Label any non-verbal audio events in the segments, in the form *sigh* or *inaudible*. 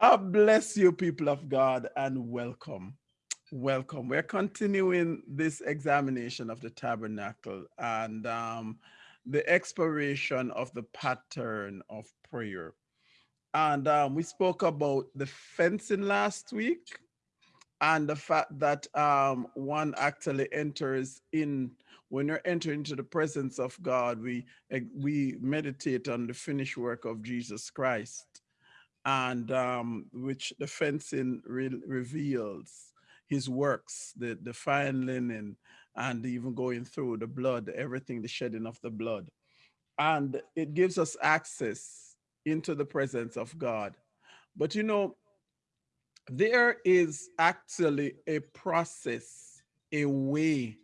I bless you, people of God, and welcome. Welcome. We're continuing this examination of the tabernacle and um, the exploration of the pattern of prayer. And um, we spoke about the fencing last week and the fact that um, one actually enters in when you're entering into the presence of God, we eh, we meditate on the finished work of Jesus Christ, and um, which the fencing re reveals his works, the the fine linen, and even going through the blood, everything, the shedding of the blood, and it gives us access into the presence of God. But you know, there is actually a process, a way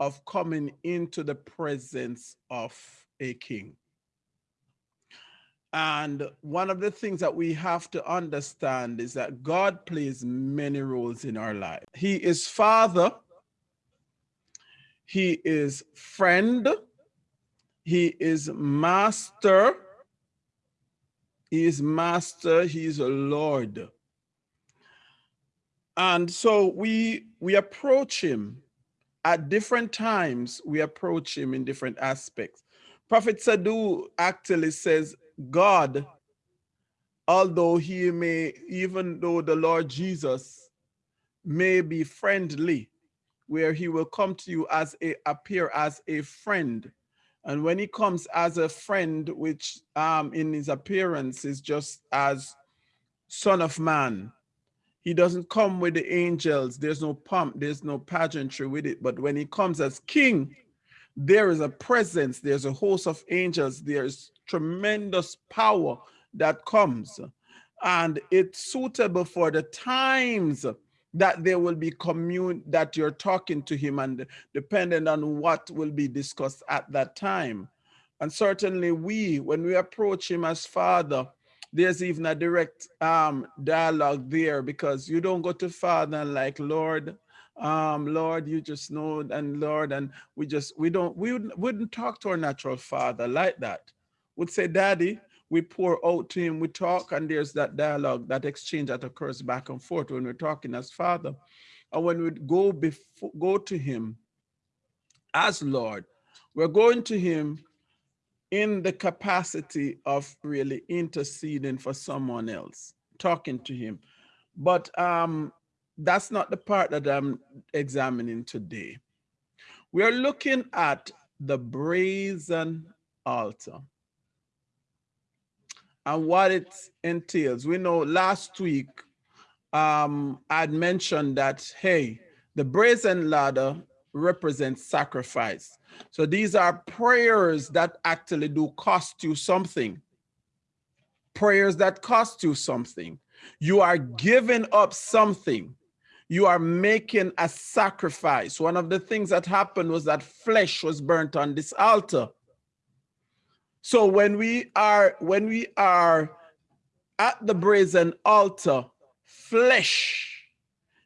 of coming into the presence of a king. And one of the things that we have to understand is that God plays many roles in our life. He is father, he is friend, he is master, he is master, he is a Lord. And so we we approach him at different times. We approach him in different aspects. Prophet Sadhu actually says, God, although he may, even though the Lord Jesus may be friendly, where he will come to you as a appear as a friend. And when he comes as a friend, which um, in his appearance is just as son of man, he doesn't come with the angels. There's no pomp, there's no pageantry with it. But when he comes as king, there is a presence, there's a host of angels, there's tremendous power that comes. And it's suitable for the times that there will be commune that you're talking to him and depending on what will be discussed at that time. And certainly we, when we approach him as father, there's even a direct um, dialogue there because you don't go to Father like, Lord, um, Lord, you just know, and Lord, and we just, we don't, we wouldn't, wouldn't talk to our natural father like that. Would say, Daddy, we pour out to him, we talk, and there's that dialogue, that exchange that occurs back and forth when we're talking as father. And when we go before, go to him as Lord, we're going to him in the capacity of really interceding for someone else, talking to him. But um, that's not the part that I'm examining today. We are looking at the brazen altar and what it entails. We know last week um, I'd mentioned that, hey, the brazen altar represents sacrifice. So these are prayers that actually do cost you something. Prayers that cost you something. You are giving up something. You are making a sacrifice. One of the things that happened was that flesh was burnt on this altar. So when we are when we are at the brazen altar, flesh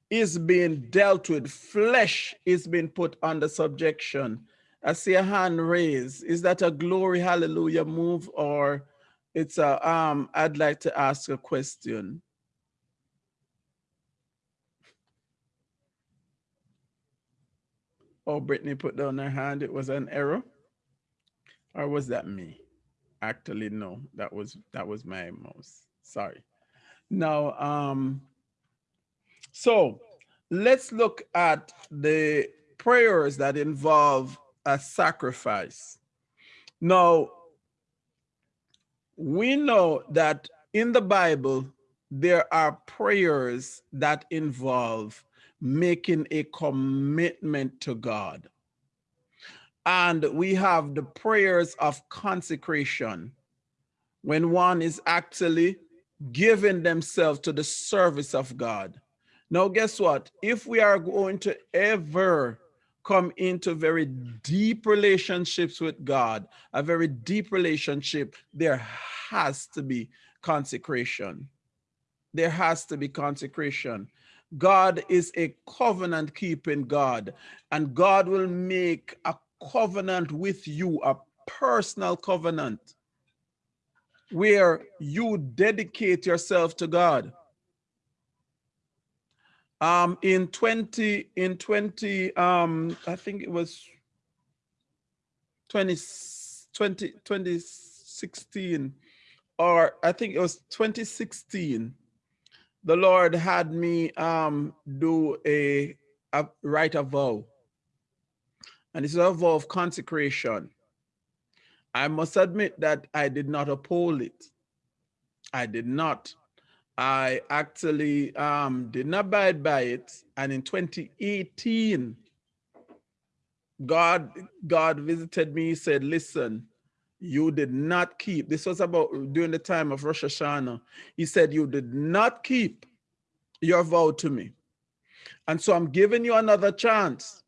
is being dealt with, flesh is being put under subjection. I see a hand raised. Is that a glory hallelujah move or it's a, um, I'd like to ask a question. Oh, Brittany put down her hand. It was an error. Or was that me? Actually, no, that was, that was my mouse. Sorry. Now, um, so let's look at the prayers that involve a sacrifice. Now, we know that in the Bible, there are prayers that involve making a commitment to God. And we have the prayers of consecration when one is actually giving themselves to the service of God. Now, guess what? If we are going to ever come into very deep relationships with God, a very deep relationship, there has to be consecration. There has to be consecration. God is a covenant keeping God, and God will make a covenant with you, a personal covenant, where you dedicate yourself to God. Um, in 20, in 20, um, I think it was 20, 20, 2016, or I think it was 2016, the Lord had me um, do a, a write a vow. And it's a vow of consecration. I must admit that I did not uphold it. I did not. I actually um, did not abide by it. And in 2018, God, God visited me, he said, listen, you did not keep, this was about during the time of Rosh Hashanah. He said, you did not keep your vow to me. And so I'm giving you another chance.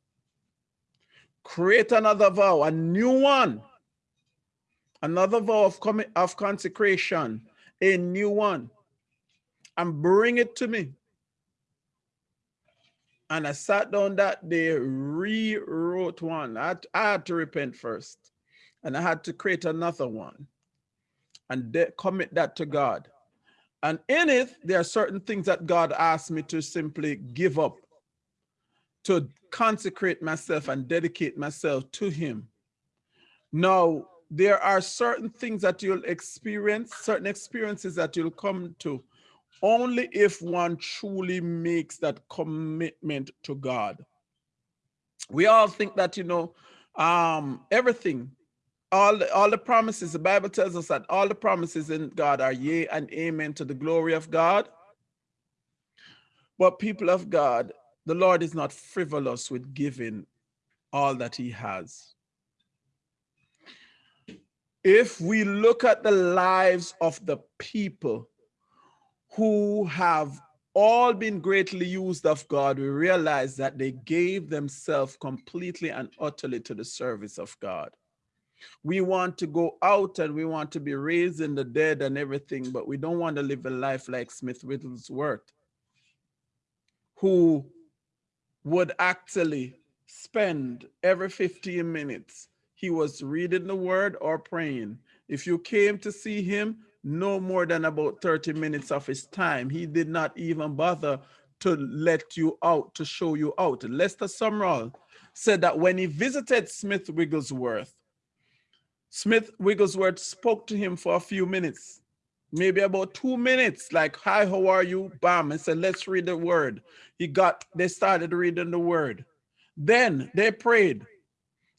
Create another vow, a new one. Another vow of, of consecration, a new one. And bring it to me. And I sat down that day, rewrote one. I I had to repent first. And I had to create another one and commit that to God. And in it, there are certain things that God asked me to simply give up, to consecrate myself and dedicate myself to him. Now, there are certain things that you'll experience, certain experiences that you'll come to only if one truly makes that commitment to God. We all think that, you know, um, everything, all the, all the promises, the Bible tells us that all the promises in God are yea and amen to the glory of God. But people of God, the Lord is not frivolous with giving all that he has. If we look at the lives of the people who have all been greatly used of God, we realize that they gave themselves completely and utterly to the service of God. We want to go out and we want to be raising the dead and everything, but we don't want to live a life like Smith Wigglesworth, who would actually spend every 15 minutes, he was reading the word or praying. If you came to see him, no more than about 30 minutes of his time. He did not even bother to let you out, to show you out. Lester Sumrall said that when he visited Smith Wigglesworth, Smith Wigglesworth spoke to him for a few minutes, maybe about two minutes, like, hi, how are you? Bam, and said, let's read the word. He got, they started reading the word. Then they prayed.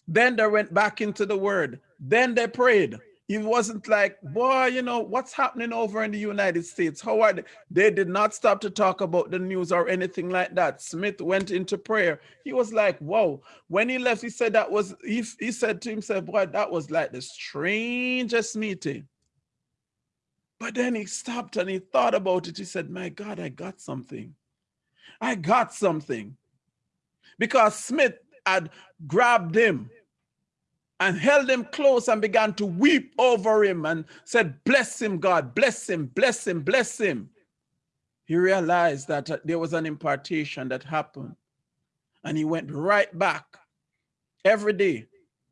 Then they went back into the word. Then they prayed. It wasn't like, boy, you know, what's happening over in the United States? How are they? They did not stop to talk about the news or anything like that. Smith went into prayer. He was like, whoa. When he left, he said that was, he, he said to himself, boy, that was like the strangest meeting. But then he stopped and he thought about it. He said, my God, I got something. I got something. Because Smith had grabbed him and held him close and began to weep over him and said, bless him, God, bless him, bless him, bless him. He realized that uh, there was an impartation that happened. And he went right back every day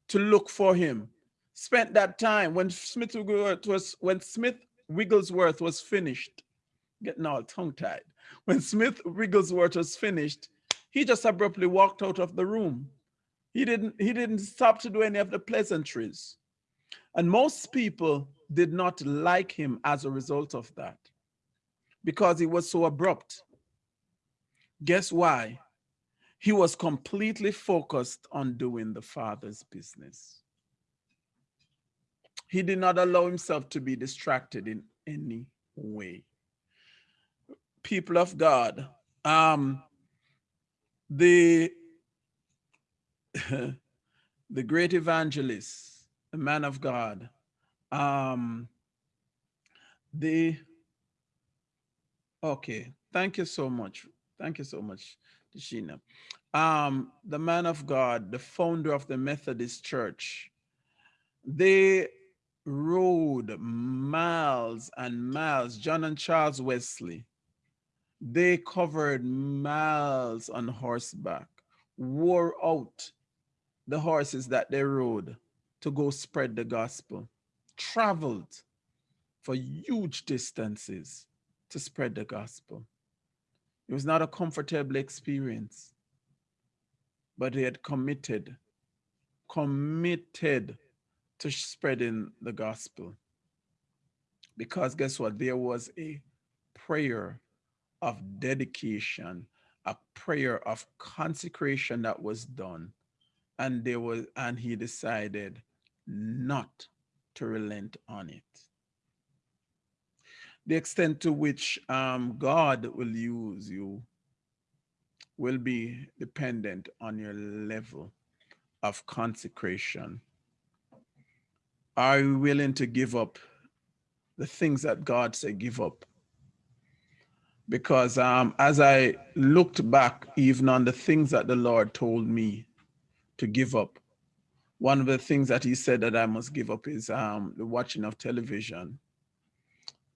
to look for him. Spent that time when Smith Wigglesworth was, when Smith Wigglesworth was finished, getting all tongue-tied. When Smith Wigglesworth was finished, he just abruptly walked out of the room he didn't, he didn't stop to do any of the pleasantries. And most people did not like him as a result of that because he was so abrupt. Guess why? He was completely focused on doing the father's business. He did not allow himself to be distracted in any way. People of God, um, the *laughs* the great evangelist, the man of God, um, the, okay, thank you so much. Thank you so much, Tishina. Um, the man of God, the founder of the Methodist Church, they rode miles and miles, John and Charles Wesley, they covered miles on horseback, wore out the horses that they rode to go spread the gospel, traveled for huge distances to spread the gospel. It was not a comfortable experience, but they had committed, committed to spreading the gospel. Because guess what? There was a prayer of dedication, a prayer of consecration that was done. And there was, and he decided not to relent on it. The extent to which um, God will use you will be dependent on your level of consecration. Are you willing to give up the things that God said give up? Because um, as I looked back even on the things that the Lord told me to give up, one of the things that he said that I must give up is um, the watching of television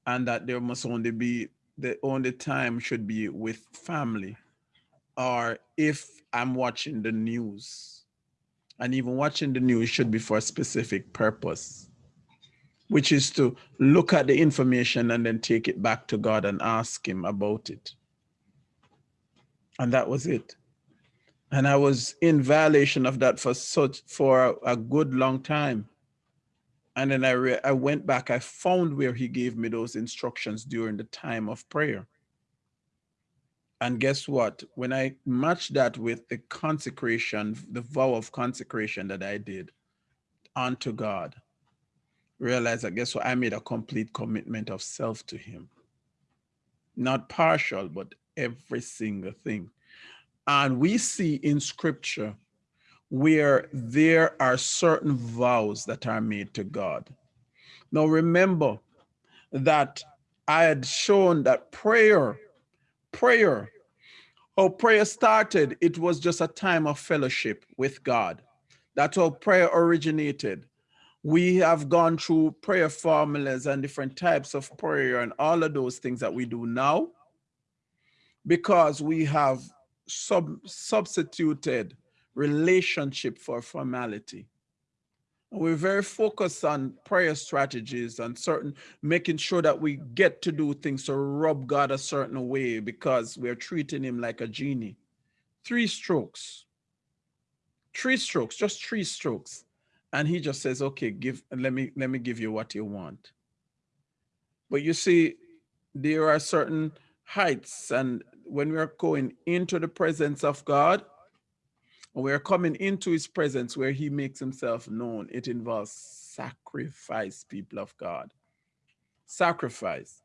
and that there must only be, the only time should be with family or if I'm watching the news. And even watching the news should be for a specific purpose, which is to look at the information and then take it back to God and ask him about it. And that was it and I was in violation of that for such for a, good long time. And then I I went back. I found where he gave me those instructions during the time of prayer. And guess what? When I matched that with the consecration, the vow of consecration that I did unto God, realize that guess what? I made a complete commitment of self to him. Not partial, but every single thing. And we see in scripture where there are certain vows that are made to God. Now remember that I had shown that prayer, prayer, how prayer started, it was just a time of fellowship with God. That's how prayer originated. We have gone through prayer formulas and different types of prayer and all of those things that we do now because we have sub substituted relationship for formality. We're very focused on prayer strategies and certain making sure that we get to do things to rub God a certain way because we're treating him like a genie. Three strokes, three strokes, just three strokes. And he just says, okay, give, let me, let me give you what you want. But you see, there are certain heights and when we are going into the presence of God, we are coming into his presence where he makes himself known, it involves sacrifice, people of God. Sacrifice.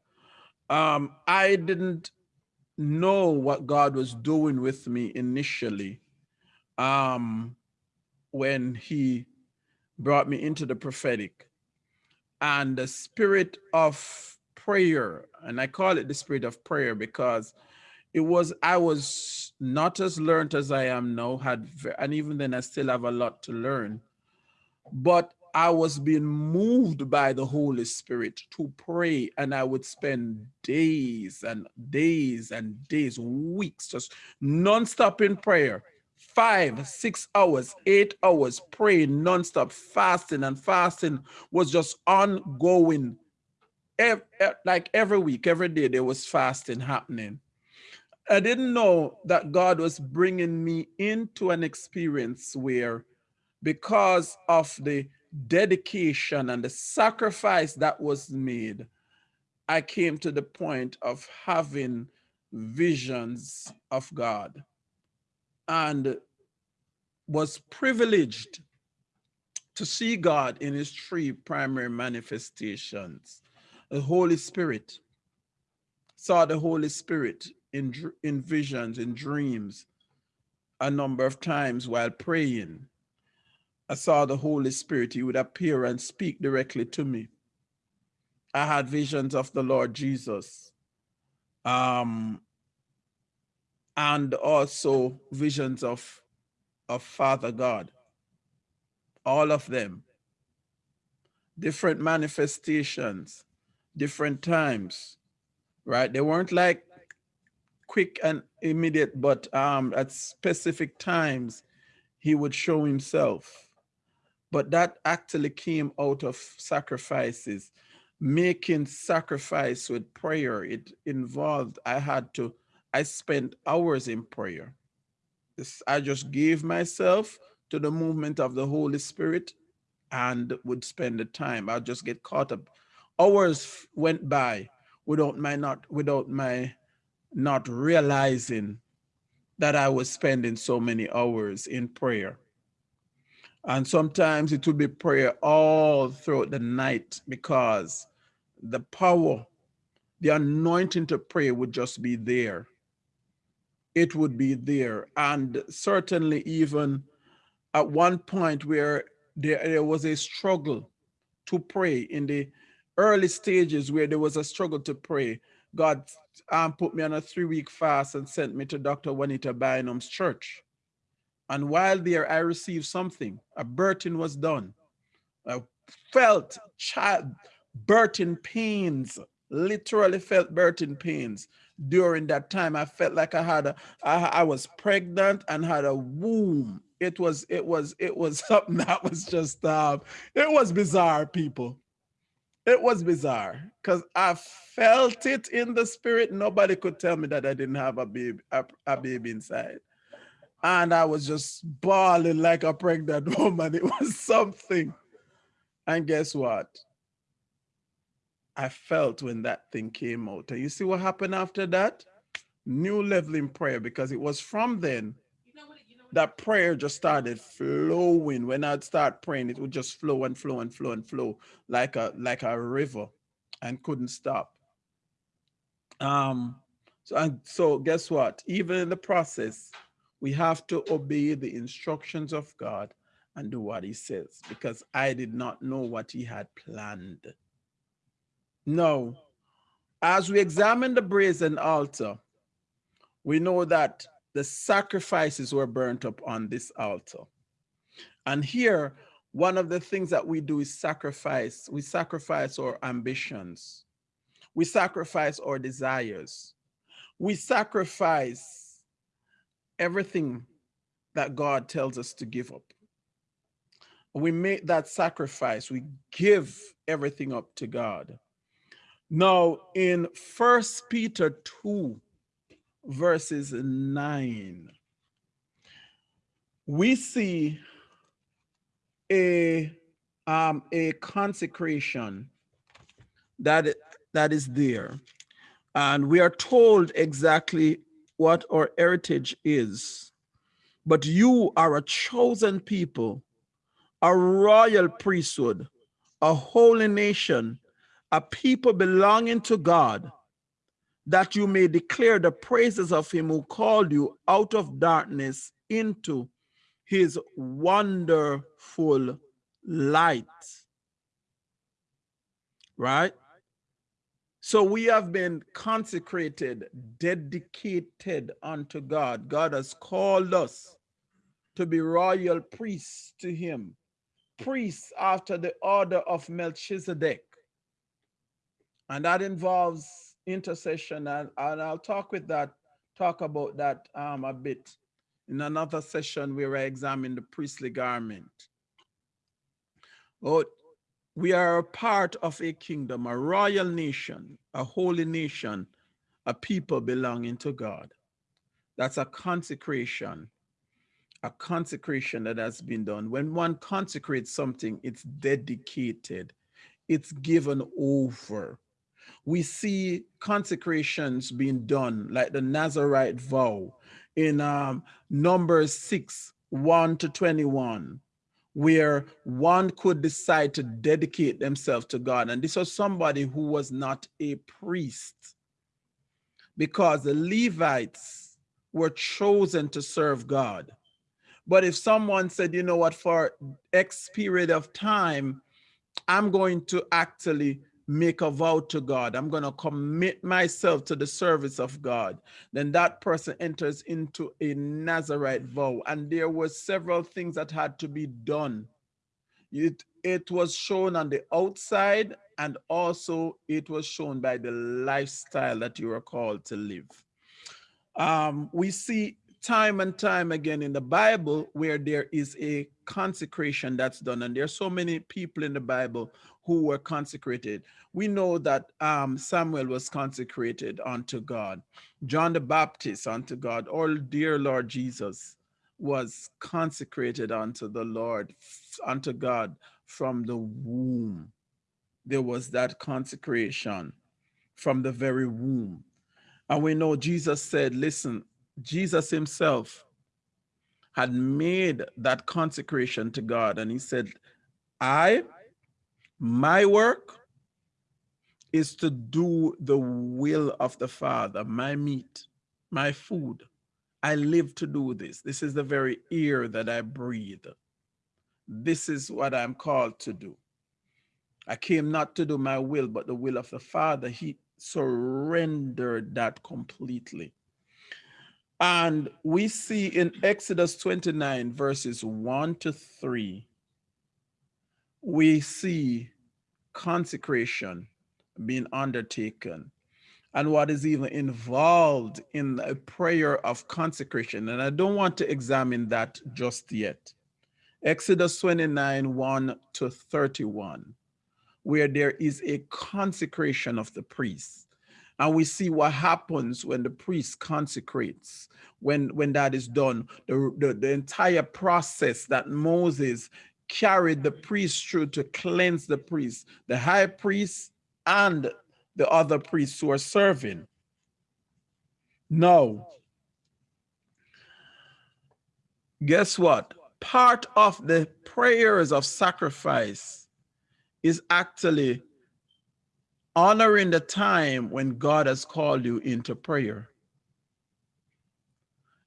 Um, I didn't know what God was doing with me initially um, when he brought me into the prophetic. And the spirit of prayer, and I call it the spirit of prayer because it was i was not as learned as i am now had and even then i still have a lot to learn. But i was being moved by the holy spirit to pray and i would spend days and days and days weeks just non-stop in prayer. Five six hours eight hours praying non-stop fasting and fasting was just ongoing. Like every week every day there was fasting happening I didn't know that God was bringing me into an experience where because of the dedication and the sacrifice that was made, I came to the point of having visions of God and was privileged to see God in his three primary manifestations. The Holy Spirit, saw the Holy Spirit in, in visions, in dreams, a number of times while praying. I saw the Holy Spirit. He would appear and speak directly to me. I had visions of the Lord Jesus. Um, and also visions of, of Father God. All of them. Different manifestations, different times, right? They weren't like quick and immediate, but um, at specific times, he would show himself. But that actually came out of sacrifices, making sacrifice with prayer. It involved, I had to I spent hours in prayer. I just gave myself to the movement of the Holy Spirit and would spend the time. I'll just get caught up. Hours went by without my not without my not realizing that I was spending so many hours in prayer. And sometimes it would be prayer all throughout the night because the power, the anointing to pray would just be there. It would be there. And certainly even at one point where there, there was a struggle to pray in the early stages where there was a struggle to pray, God um, put me on a three week fast and sent me to Dr. Juanita Bynum's church. And while there, I received something. A birthing was done. I felt child birthing pains, literally felt birthing pains during that time. I felt like I had a, I, I was pregnant and had a womb. It was, it was, it was *laughs* something that was just, um, it was bizarre, people. It was bizarre because I felt it in the spirit. Nobody could tell me that I didn't have a baby, a, a baby inside. And I was just bawling like a pregnant *laughs* woman. It was something. And guess what? I felt when that thing came out. And you see what happened after that? New level in prayer because it was from then that prayer just started flowing. When I'd start praying, it would just flow and flow and flow and flow like a like a river and couldn't stop. Um, so and so guess what? Even in the process, we have to obey the instructions of God and do what he says because I did not know what he had planned. No, as we examine the brazen altar, we know that the sacrifices were burnt up on this altar. And here, one of the things that we do is sacrifice. We sacrifice our ambitions. We sacrifice our desires. We sacrifice everything that God tells us to give up. We make that sacrifice. We give everything up to God. Now, in First Peter 2, verses 9, we see a, um, a consecration that, that is there. And we are told exactly what our heritage is. But you are a chosen people, a royal priesthood, a holy nation, a people belonging to God, that you may declare the praises of him who called you out of darkness into his wonderful light. Right? So we have been consecrated, dedicated unto God. God has called us to be royal priests to him, priests after the order of Melchizedek. And that involves intercession and, and I'll talk with that, talk about that um, a bit in another session where I examine the priestly garment. But we are a part of a kingdom, a royal nation, a holy nation, a people belonging to God. That's a consecration, a consecration that has been done. When one consecrates something, it's dedicated, it's given over we see consecrations being done, like the Nazarite vow in um, Numbers 6, 1 to 21, where one could decide to dedicate themselves to God. And this was somebody who was not a priest because the Levites were chosen to serve God. But if someone said, you know what, for X period of time, I'm going to actually make a vow to God, I'm going to commit myself to the service of God, then that person enters into a Nazarite vow. And there were several things that had to be done. It, it was shown on the outside and also it was shown by the lifestyle that you are called to live. Um, we see time and time again in the Bible where there is a consecration that's done. And there are so many people in the Bible who were consecrated. We know that um, Samuel was consecrated unto God, John the Baptist unto God, or dear Lord Jesus was consecrated unto the Lord, unto God from the womb. There was that consecration from the very womb. And we know Jesus said, listen, Jesus himself had made that consecration to God. And he said, I, my work is to do the will of the Father, my meat, my food. I live to do this. This is the very air that I breathe. This is what I'm called to do. I came not to do my will, but the will of the Father. He surrendered that completely. And we see in Exodus 29, verses 1 to 3, we see consecration being undertaken and what is even involved in a prayer of consecration. And I don't want to examine that just yet. Exodus 29, 1 to 31, where there is a consecration of the priests. And we see what happens when the priest consecrates, when, when that is done, the, the, the entire process that Moses carried the priest through to cleanse the priest, the high priest and the other priests who are serving. No. Guess what? Part of the prayers of sacrifice is actually honoring the time when God has called you into prayer.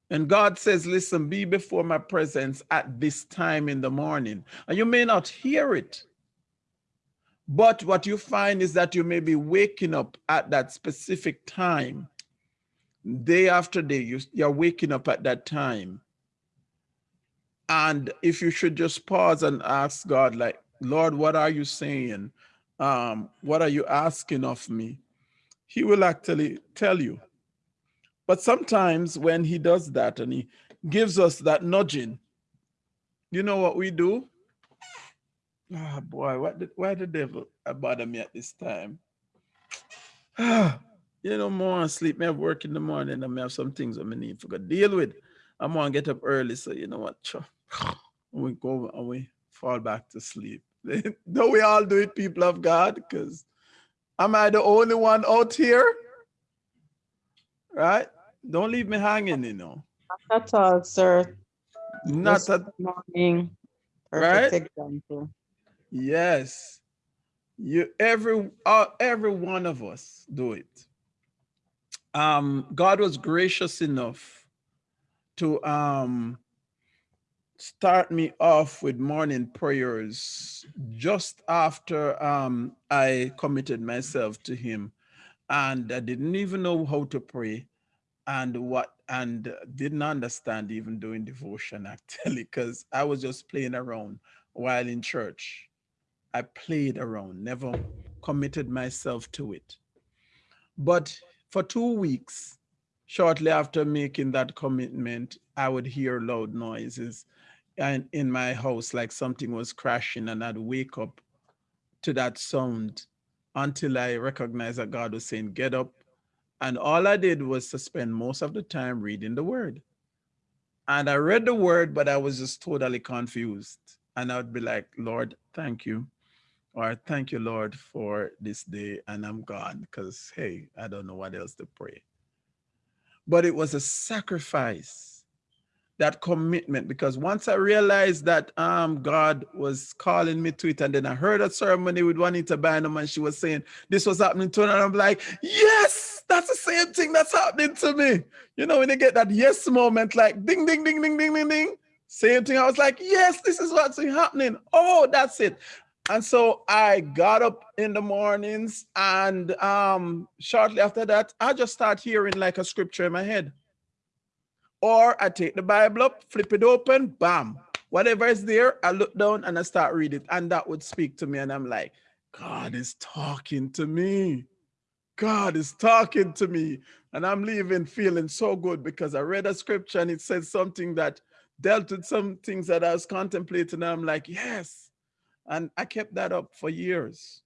And God says, listen, be before my presence at this time in the morning. And you may not hear it. But what you find is that you may be waking up at that specific time. Day after day, you, you're waking up at that time. And if you should just pause and ask God, like, Lord, what are you saying? Um, what are you asking of me? He will actually tell you. But sometimes when he does that and he gives us that nudging, you know what we do? Oh boy, what did, why the devil bother me at this time? Ah, *sighs* you know, more sleep. Me have work in the morning and I have some things I need to deal with. I'm gonna get up early, so you know what? *sighs* We go and we fall back to sleep. *laughs* Don't we all do it, people of God? Because am I the only one out here? Right? Don't leave me hanging, you know. Not at all, sir. Not at morning. Perfect right? example. Yes. You every uh, every one of us do it. Um, God was gracious enough to um start me off with morning prayers just after um I committed myself to him and I didn't even know how to pray and what and didn't understand even doing devotion *laughs* actually because I was just playing around while in church I played around, never committed myself to it. But for two weeks, shortly after making that commitment, I would hear loud noises and in my house, like something was crashing and I'd wake up to that sound until I recognized that God was saying, get up. And all I did was to spend most of the time reading the word. And I read the word, but I was just totally confused. And I would be like, Lord, thank you. Or thank you, Lord, for this day, and I'm gone because, hey, I don't know what else to pray. But it was a sacrifice, that commitment, because once I realized that um, God was calling me to it, and then I heard a ceremony with Juanita Bynum, and she was saying this was happening to her, and I'm like, yes, that's the same thing that's happening to me. You know, when you get that yes moment, like ding, ding, ding, ding, ding, ding, ding, same thing. I was like, yes, this is what's happening. Oh, that's it. And so I got up in the mornings and um, shortly after that, I just start hearing like a scripture in my head. Or I take the Bible up, flip it open, bam. Whatever is there, I look down and I start reading and that would speak to me. And I'm like, God is talking to me. God is talking to me. And I'm leaving feeling so good because I read a scripture and it said something that dealt with some things that I was contemplating. And I'm like, yes. And I kept that up for years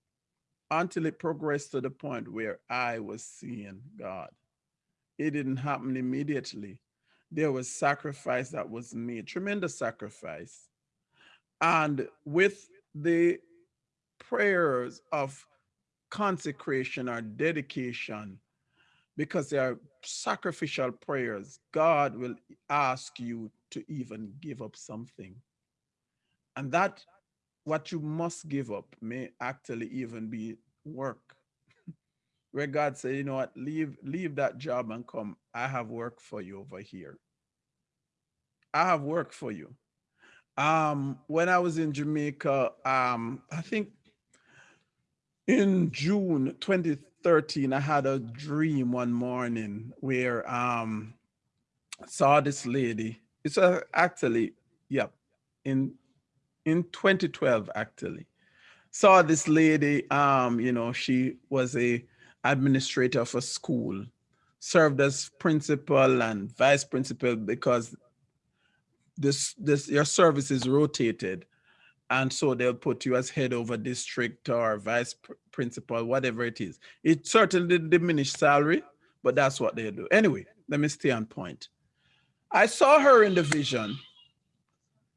until it progressed to the point where I was seeing God. It didn't happen immediately. There was sacrifice that was made, tremendous sacrifice. And with the prayers of consecration or dedication, because they are sacrificial prayers, God will ask you to even give up something. And that what you must give up may actually even be work. Where God said, you know what, leave, leave that job and come. I have work for you over here. I have work for you. Um, when I was in Jamaica, um, I think in June 2013, I had a dream one morning where um, saw this lady. It's a, actually, yeah, in in 2012 actually. Saw this lady, um, you know, she was a administrator of a school, served as principal and vice principal because this this your service is rotated and so they'll put you as head over district or vice principal, whatever it is. It certainly diminished salary, but that's what they do. Anyway, let me stay on point. I saw her in the vision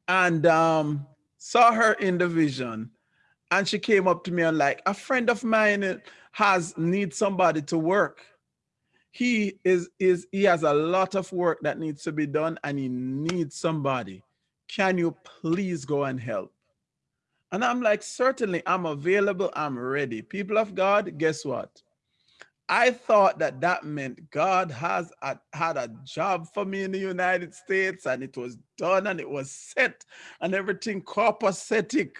and um, saw her in the vision and she came up to me and like, a friend of mine has needs somebody to work. He is, is, he has a lot of work that needs to be done and he needs somebody. Can you please go and help? And I'm like, certainly I'm available. I'm ready. People of God, guess what? I thought that that meant God has a, had a job for me in the United States and it was done and it was set and everything copacetic.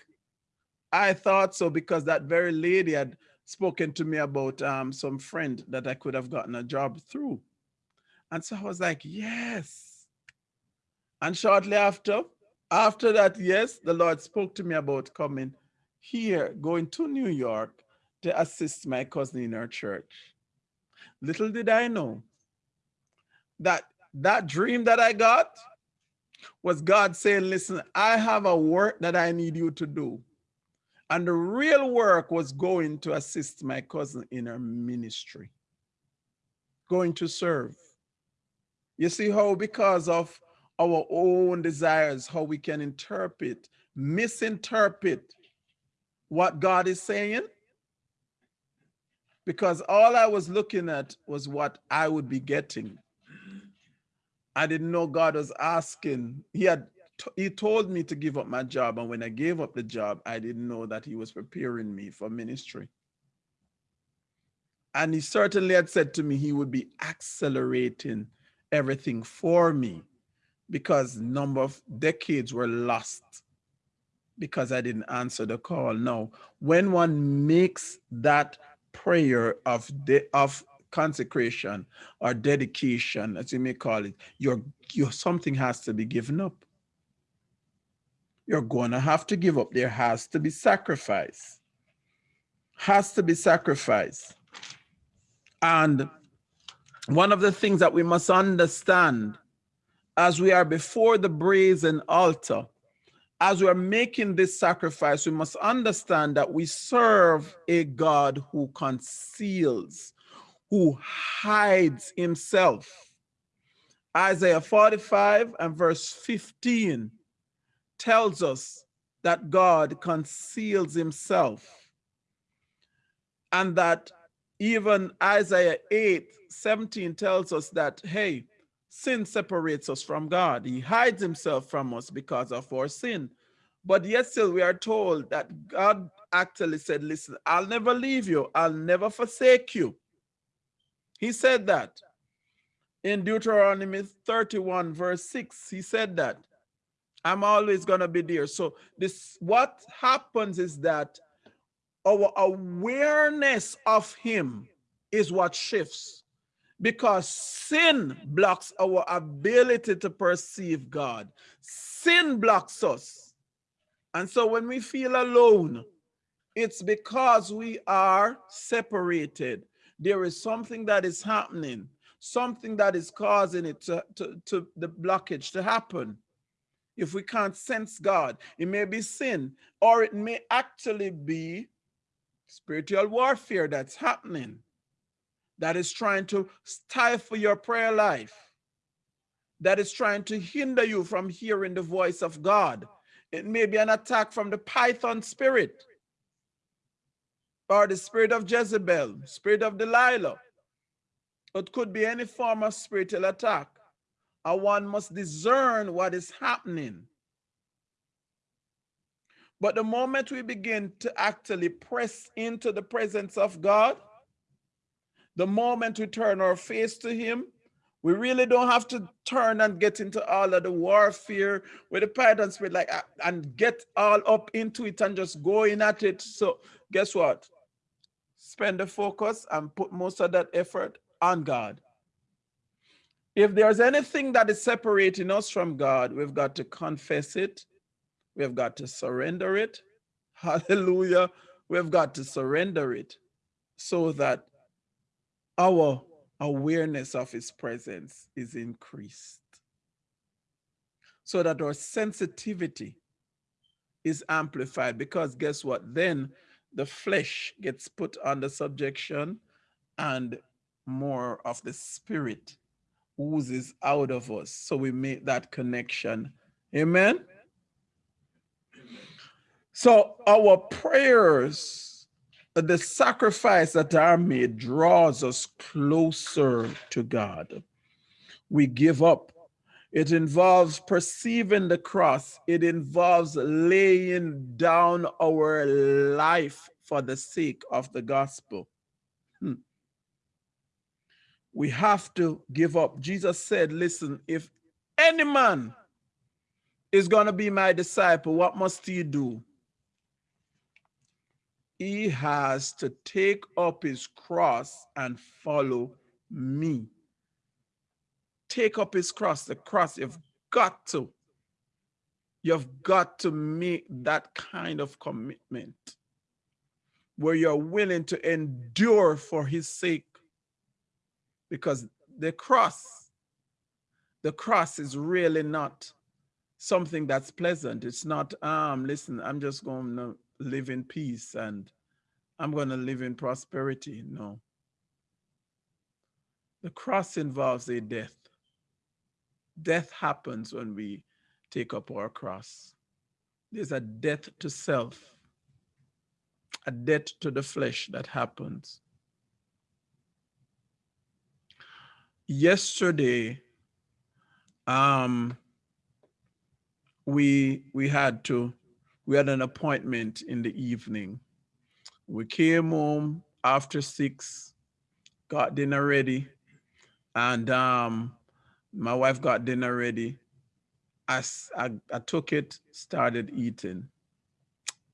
I thought so because that very lady had spoken to me about um, some friend that I could have gotten a job through. And so I was like, yes. And shortly after, after that, yes, the Lord spoke to me about coming here, going to New York to assist my cousin in her church. Little did I know that that dream that I got was God saying, listen, I have a work that I need you to do. And the real work was going to assist my cousin in her ministry, going to serve. You see how because of our own desires, how we can interpret, misinterpret what God is saying. Because all I was looking at was what I would be getting. I didn't know God was asking. He had he told me to give up my job. And when I gave up the job, I didn't know that he was preparing me for ministry. And he certainly had said to me he would be accelerating everything for me because number of decades were lost because I didn't answer the call. No, when one makes that prayer of de of consecration or dedication, as you may call it, your your something has to be given up. You're going to have to give up. There has to be sacrifice. Has to be sacrifice. And one of the things that we must understand as we are before the brazen altar, as we are making this sacrifice, we must understand that we serve a God who conceals, who hides himself. Isaiah 45 and verse 15 tells us that God conceals himself and that even Isaiah 8, 17 tells us that, hey, sin separates us from God. He hides himself from us because of our sin. But yet still we are told that God actually said, listen, I'll never leave you. I'll never forsake you. He said that in Deuteronomy 31 verse 6, he said that I'm always going to be there. So this, what happens is that our awareness of him is what shifts because sin blocks our ability to perceive God. Sin blocks us. And so when we feel alone, it's because we are separated. There is something that is happening. something that is causing it to, to, to the blockage to happen. If we can't sense God, it may be sin, or it may actually be spiritual warfare that's happening that is trying to stifle your prayer life, that is trying to hinder you from hearing the voice of God. It may be an attack from the python spirit or the spirit of Jezebel, spirit of Delilah. It could be any form of spiritual attack. And one must discern what is happening. But the moment we begin to actually press into the presence of God, the moment we turn our face to him, we really don't have to turn and get into all of the warfare with the python spirit, like uh, and get all up into it and just going at it. So guess what? Spend the focus and put most of that effort on God. If there's anything that is separating us from God, we've got to confess it. We've got to surrender it. Hallelujah. We've got to surrender it so that our awareness of his presence is increased so that our sensitivity is amplified because guess what then the flesh gets put under subjection and more of the spirit oozes out of us so we make that connection amen so our prayers the sacrifice that are made draws us closer to God. We give up. It involves perceiving the cross. It involves laying down our life for the sake of the gospel. Hmm. We have to give up. Jesus said, listen, if any man is going to be my disciple, what must he do? he has to take up his cross and follow me. Take up his cross, the cross, you've got to. You've got to make that kind of commitment where you're willing to endure for his sake. Because the cross, the cross is really not something that's pleasant. It's not, um, listen, I'm just going to live in peace and I'm going to live in prosperity. No. The cross involves a death. Death happens when we take up our cross. There's a death to self, a death to the flesh that happens. Yesterday, um, we we had to we had an appointment in the evening. We came home after six, got dinner ready, and um, my wife got dinner ready. I, I, I took it, started eating,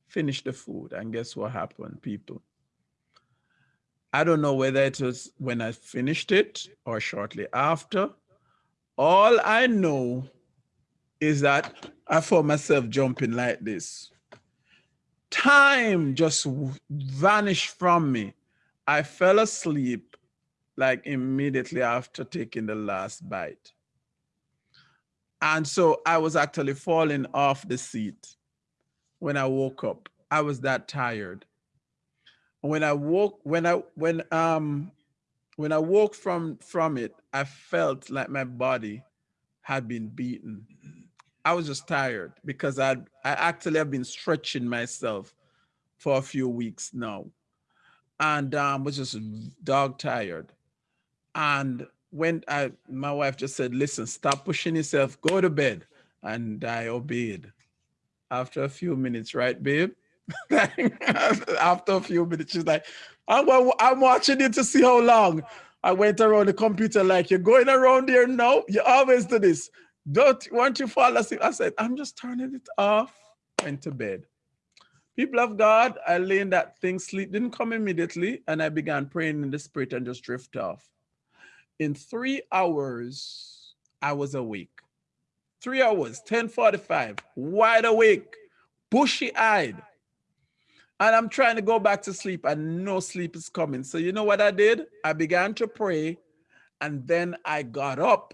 finished the food, and guess what happened, people? I don't know whether it was when I finished it or shortly after. All I know is that I found myself jumping like this. Time just vanished from me. I fell asleep like immediately after taking the last bite. And so I was actually falling off the seat when I woke up. I was that tired. When I woke, when I when um when I woke from from it, I felt like my body had been beaten. I was just tired because I I actually have been stretching myself for a few weeks now, and um, was just dog tired. And when I my wife just said, "Listen, stop pushing yourself, go to bed," and I obeyed. After a few minutes, right, babe? *laughs* After a few minutes, she's like, I'm, I'm watching it to see how long. I went around the computer like, you're going around there now? You always do this. Don't want you fall asleep? I said, I'm just turning it off. Went to bed. People of God, I lay in that thing, sleep didn't come immediately, and I began praying in the spirit and just drift off. In three hours, I was awake. Three hours, 1045, wide awake, bushy-eyed. And I'm trying to go back to sleep and no sleep is coming. So you know what I did? I began to pray And then I got up.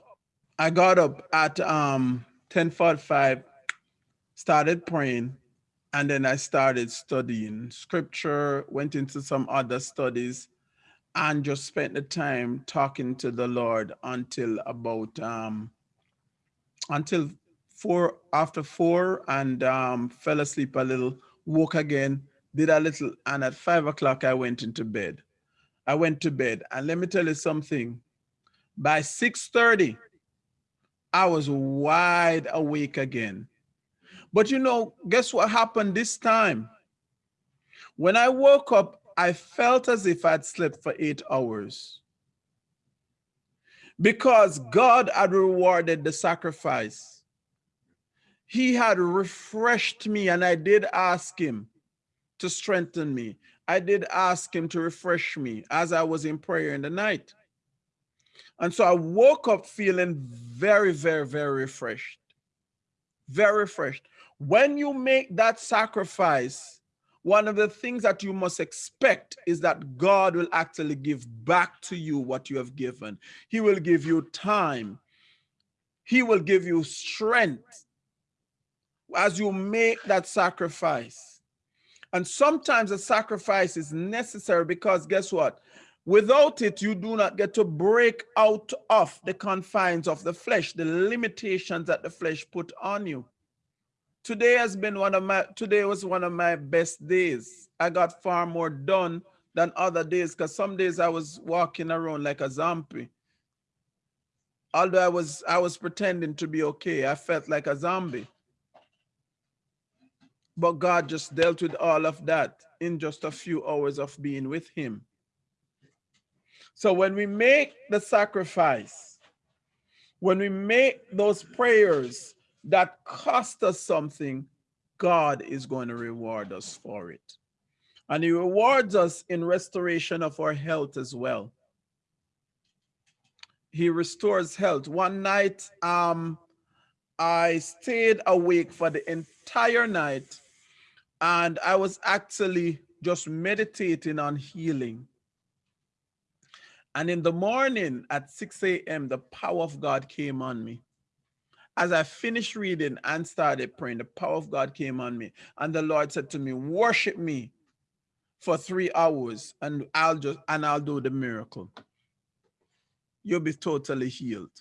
I got up at um 1045, started praying, and then I started studying scripture, went into some other studies, and just spent the time talking to the Lord until about um until four after four and um fell asleep a little, woke again, did a little, and at five o'clock I went into bed. I went to bed, and let me tell you something. By 6:30, I was wide awake again. But you know, guess what happened this time? When I woke up, I felt as if I'd slept for eight hours. Because God had rewarded the sacrifice. He had refreshed me, and I did ask Him to strengthen me. I did ask Him to refresh me as I was in prayer in the night. And so I woke up feeling very, very, very refreshed. Very refreshed. When you make that sacrifice, one of the things that you must expect is that God will actually give back to you what you have given. He will give you time. He will give you strength as you make that sacrifice. And sometimes a sacrifice is necessary because guess what? Without it, you do not get to break out of the confines of the flesh, the limitations that the flesh put on you. Today has been one of my, today was one of my best days. I got far more done than other days because some days I was walking around like a zombie. Although I was, I was pretending to be okay, I felt like a zombie. But God just dealt with all of that in just a few hours of being with him. So when we make the sacrifice, when we make those prayers that cost us something, God is going to reward us for it. And he rewards us in restoration of our health as well. He restores health. One night, um, I stayed awake for the entire night and I was actually just meditating on healing. And in the morning at 6 a.m., the power of God came on me. As I finished reading and started praying, the power of God came on me. And the Lord said to me, worship me for three hours and I'll just, and I'll do the miracle. You'll be totally healed.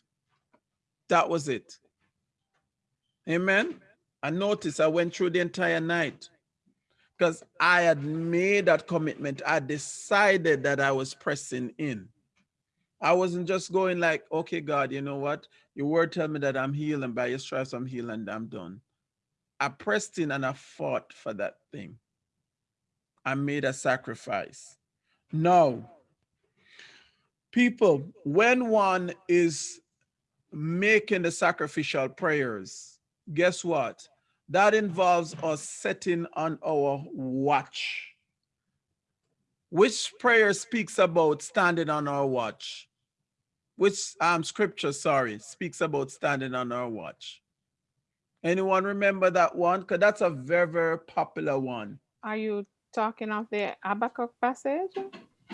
That was it. Amen. I noticed I went through the entire night because I had made that commitment. I decided that I was pressing in. I wasn't just going like, okay, God, you know what? Your word tell me that I'm healed by your stripes I'm healed and I'm done. I pressed in and I fought for that thing. I made a sacrifice. No. People, when one is making the sacrificial prayers, guess what? That involves us setting on our watch. Which prayer speaks about standing on our watch? which um scripture, sorry, speaks about standing on our watch. Anyone remember that one? Because that's a very, very popular one. Are you talking of the Habakkuk passage?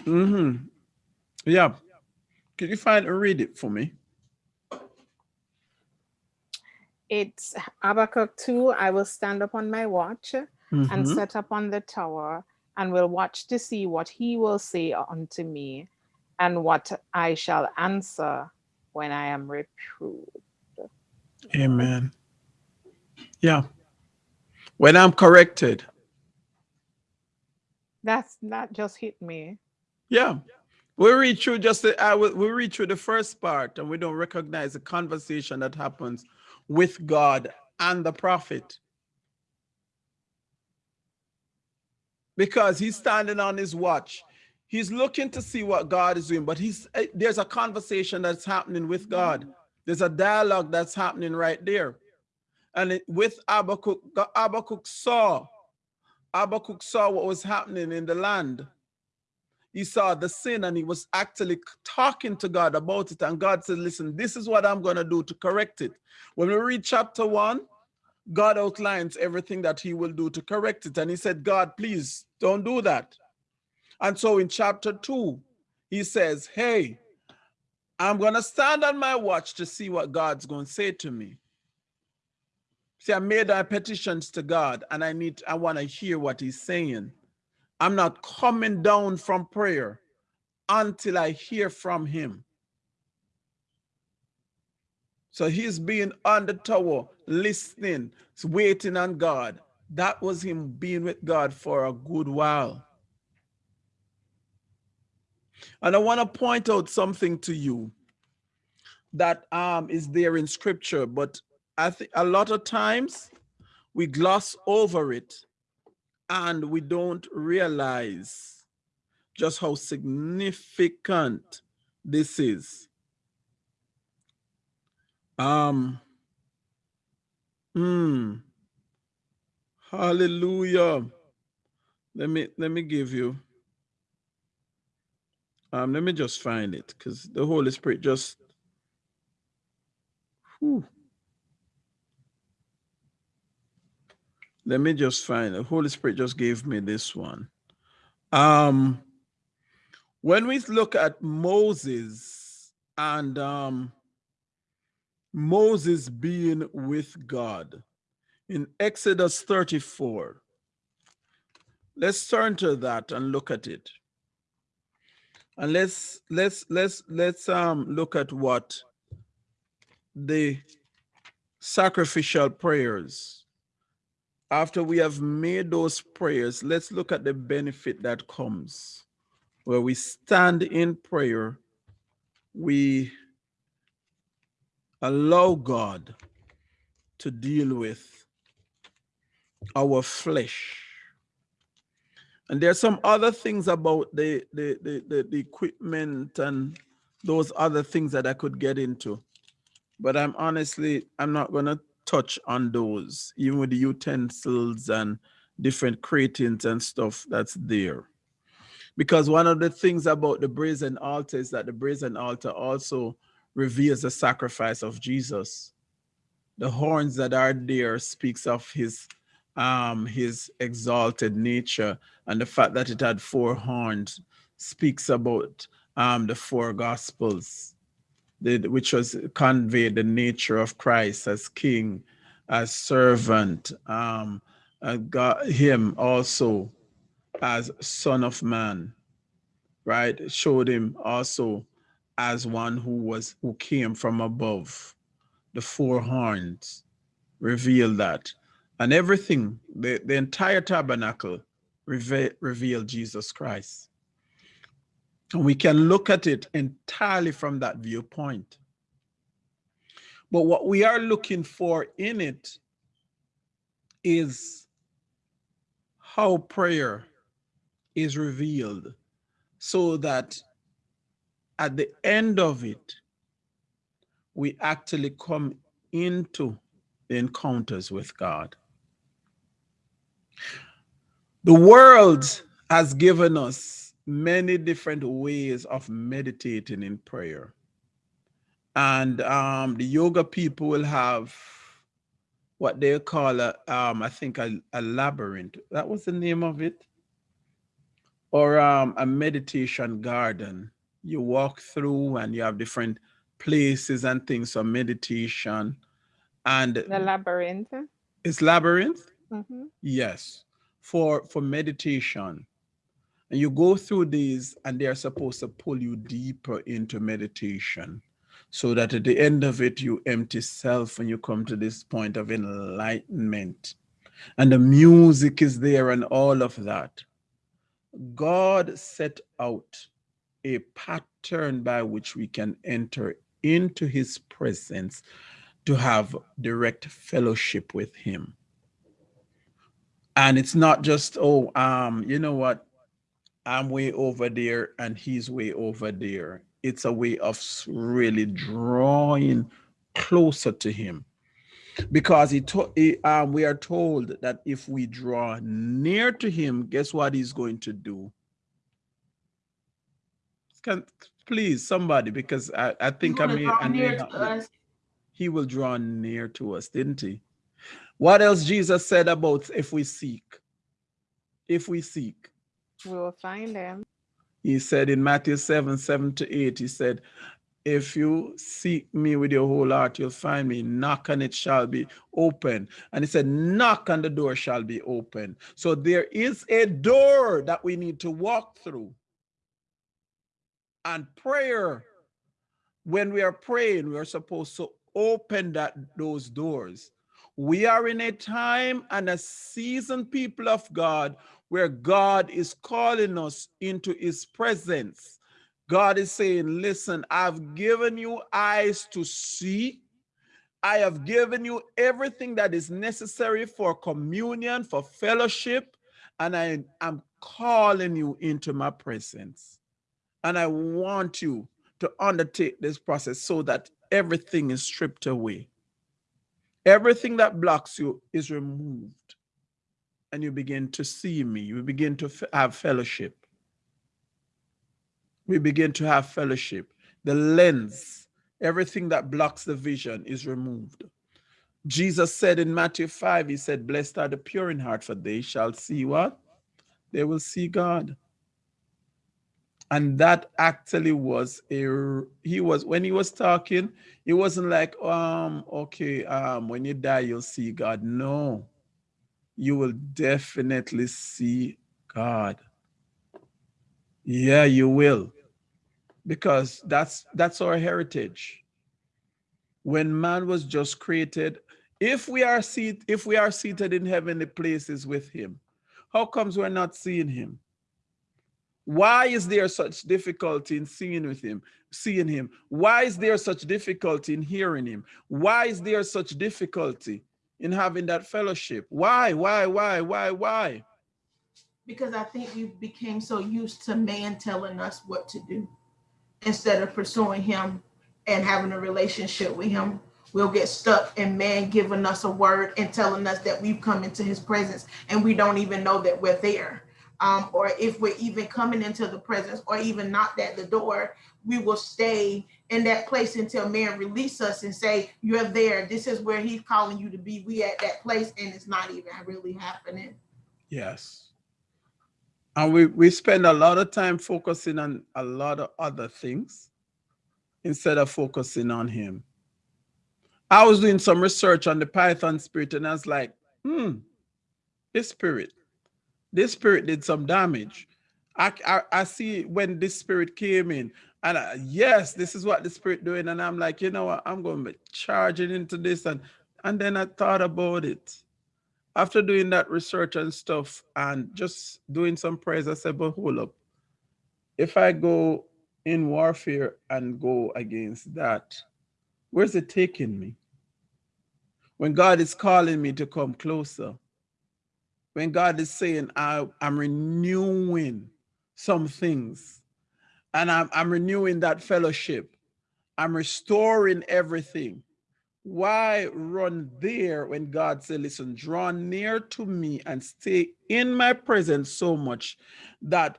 Mm-hmm. Yeah. Could you find and read it for me? It's Habakkuk 2. I will stand upon my watch mm -hmm. and mm-hmm. set up on the tower and will watch to see what he will say unto me and what I shall answer when I am reproved. Amen. Yeah. When I'm corrected. That's not just hit me. Yeah. We read through just the, I will, we read through the first part and we don't recognize the conversation that happens with God and the prophet. Because he's standing on his watch He's looking to see what God is doing, but he's eh, there's a conversation that's happening with God. There's a dialogue that's happening right there. And it, with Habakkuk, Habakkuk saw, Habakkuk saw what was happening in the land. He saw the sin and he was actually talking to God about it. And God said, listen, this is what I'm going to do to correct it. When we read chapter one, God outlines everything that he will do to correct it. And he said, God, please don't do that. And so in chapter two, he says, hey, I'm going to stand on my watch to see what God's going to say to me. See, I made our petitions to God and I need, I want to hear what he's saying. I'm not coming down from prayer until I hear from him. So he's being on the tower, listening, waiting on God. That was him being with God for a good while. And I want to point out something to you that um, is there in scripture, but I think a lot of times we gloss over it and we don't realize just how significant this is. Um, hmm, hallelujah. Let me, let me give you, um, let me just find it because the Holy Spirit just, whew. Let me just find the Holy Spirit just gave me this one. Um, when we look at Moses and um, Moses being with God in Exodus 34, let's turn to that and look at it. And let's let's let's let's um look at what the sacrificial prayers after we have made those prayers, let's look at the benefit that comes. Where we stand in prayer, we allow God to deal with our flesh. And there are some other things about the, the, the, the, the equipment and those other things that I could get into. But I'm honestly, I'm not going to touch on those, even with the utensils and different gratings and stuff that's there. Because one of the things about the brazen altar is that the brazen altar also reveals the sacrifice of Jesus. The horns that are there speaks of his um, his exalted nature and the fact that it had four horns speaks about um, the four gospels the, which was conveyed the nature of Christ as king, as servant, um, got him also as son of man, right? Showed him also as one who was who came from above. The four horns reveal that. And everything, the, the entire tabernacle reveal, revealed Jesus Christ. And we can look at it entirely from that viewpoint. But what we are looking for in it is how prayer is revealed so that at the end of it, we actually come into the encounters with God. The world has given us many different ways of meditating in prayer. And um, the yoga people will have what they call a, um, I think a, a labyrinth. That was the name of it. Or um, a meditation garden. You walk through and you have different places and things for meditation. And the labyrinth. It's labyrinth? Mm -hmm. Yes. For for meditation. And you go through these and they are supposed to pull you deeper into meditation so that at the end of it, you empty self and you come to this point of enlightenment. And the music is there and all of that. God set out a pattern by which we can enter into his presence to have direct fellowship with him. And it's not just, oh, um, you know what, I'm way over there and he's way over there. It's a way of really drawing closer to him because he, he um, we are told that if we draw near to him, guess what he's going to do? Can, please, somebody, because I, I think I may, I may he will draw near to us, didn't he? What else Jesus said about if we seek? If we seek. We will find him. He said in Matthew 7, 7 to 8, he said, if you seek me with your whole heart, you'll find me. Knock and it shall be open. And he said, knock and the door shall be open. So there is a door that we need to walk through. And prayer, when we are praying, we are supposed to open that those doors. We are in a time and a season, people of God, where God is calling us into his presence God is saying, listen, I've given you eyes to see. I have given you everything that is necessary for communion, for fellowship, and I am calling you into my presence. And I want you to undertake this process so that everything is stripped away. Everything that blocks you is removed. And you begin to see me. You begin to have fellowship we begin to have fellowship. The lens, everything that blocks the vision is removed. Jesus said in Matthew 5, he said, blessed are the pure in heart, for they shall see what? They will see God. And that actually was a, he was, when he was talking, it wasn't like, um, okay, um, when you die, you'll see God. No, you will definitely see God. Yeah, you will. Because that's that's our heritage. When man was just created if we are seat if we are seated in heavenly places with him how comes we're not seeing him? Why is there such difficulty in seeing with him seeing him? Why is there such difficulty in hearing him? Why is there such difficulty in having that fellowship. Why why why why why? Because i think we became so used to man telling us what to do instead of pursuing him and having a relationship with him. We'll get stuck in man giving us a word and telling us that we've come into his presence and we don't even know that we're there. Um, or if we're even coming into the presence or even knocked at the door we will stay in that place until man release us and say you're there this is where he's calling you to be we at that place and it's not even really happening yes and we, we spend a lot of time focusing on a lot of other things instead of focusing on him. I was doing some research on the Python spirit and I was like, hmm, this spirit, this spirit did some damage. I, I, I see when this spirit came in and I, yes, this is what the spirit doing. And I'm like, you know what, I'm going to be charging into this. And, and then I thought about it after doing that research and stuff and just doing some prayers, I said, but hold up. If I go in warfare and go against that, where's it taking me? When God is calling me to come closer, when God is saying, I, am renewing some things and I'm, I'm renewing that fellowship, I'm restoring everything why run there when God said, listen, draw near to me and stay in my presence so much that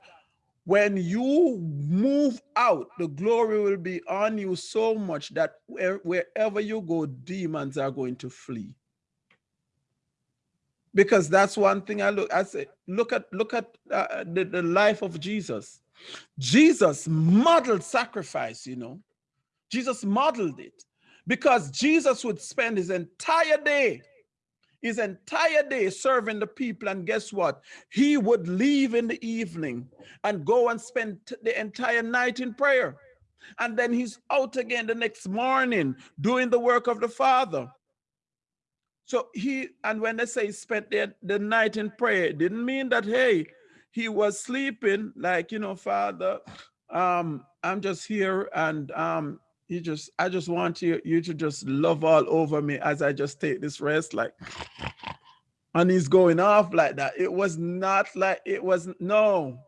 when you move out, the glory will be on you so much that wherever you go, demons are going to flee. Because that's one thing I look, I say, look at, look at uh, the, the life of Jesus. Jesus modeled sacrifice, you know. Jesus modeled it because Jesus would spend his entire day, his entire day serving the people. And guess what? He would leave in the evening and go and spend the entire night in prayer. And then he's out again the next morning doing the work of the Father. So he, and when they say he spent the, the night in prayer, didn't mean that, hey, he was sleeping like, you know, Father, um, I'm just here and um, just i just want you you to just love all over me as i just take this rest like and he's going off like that. It was not like it was no.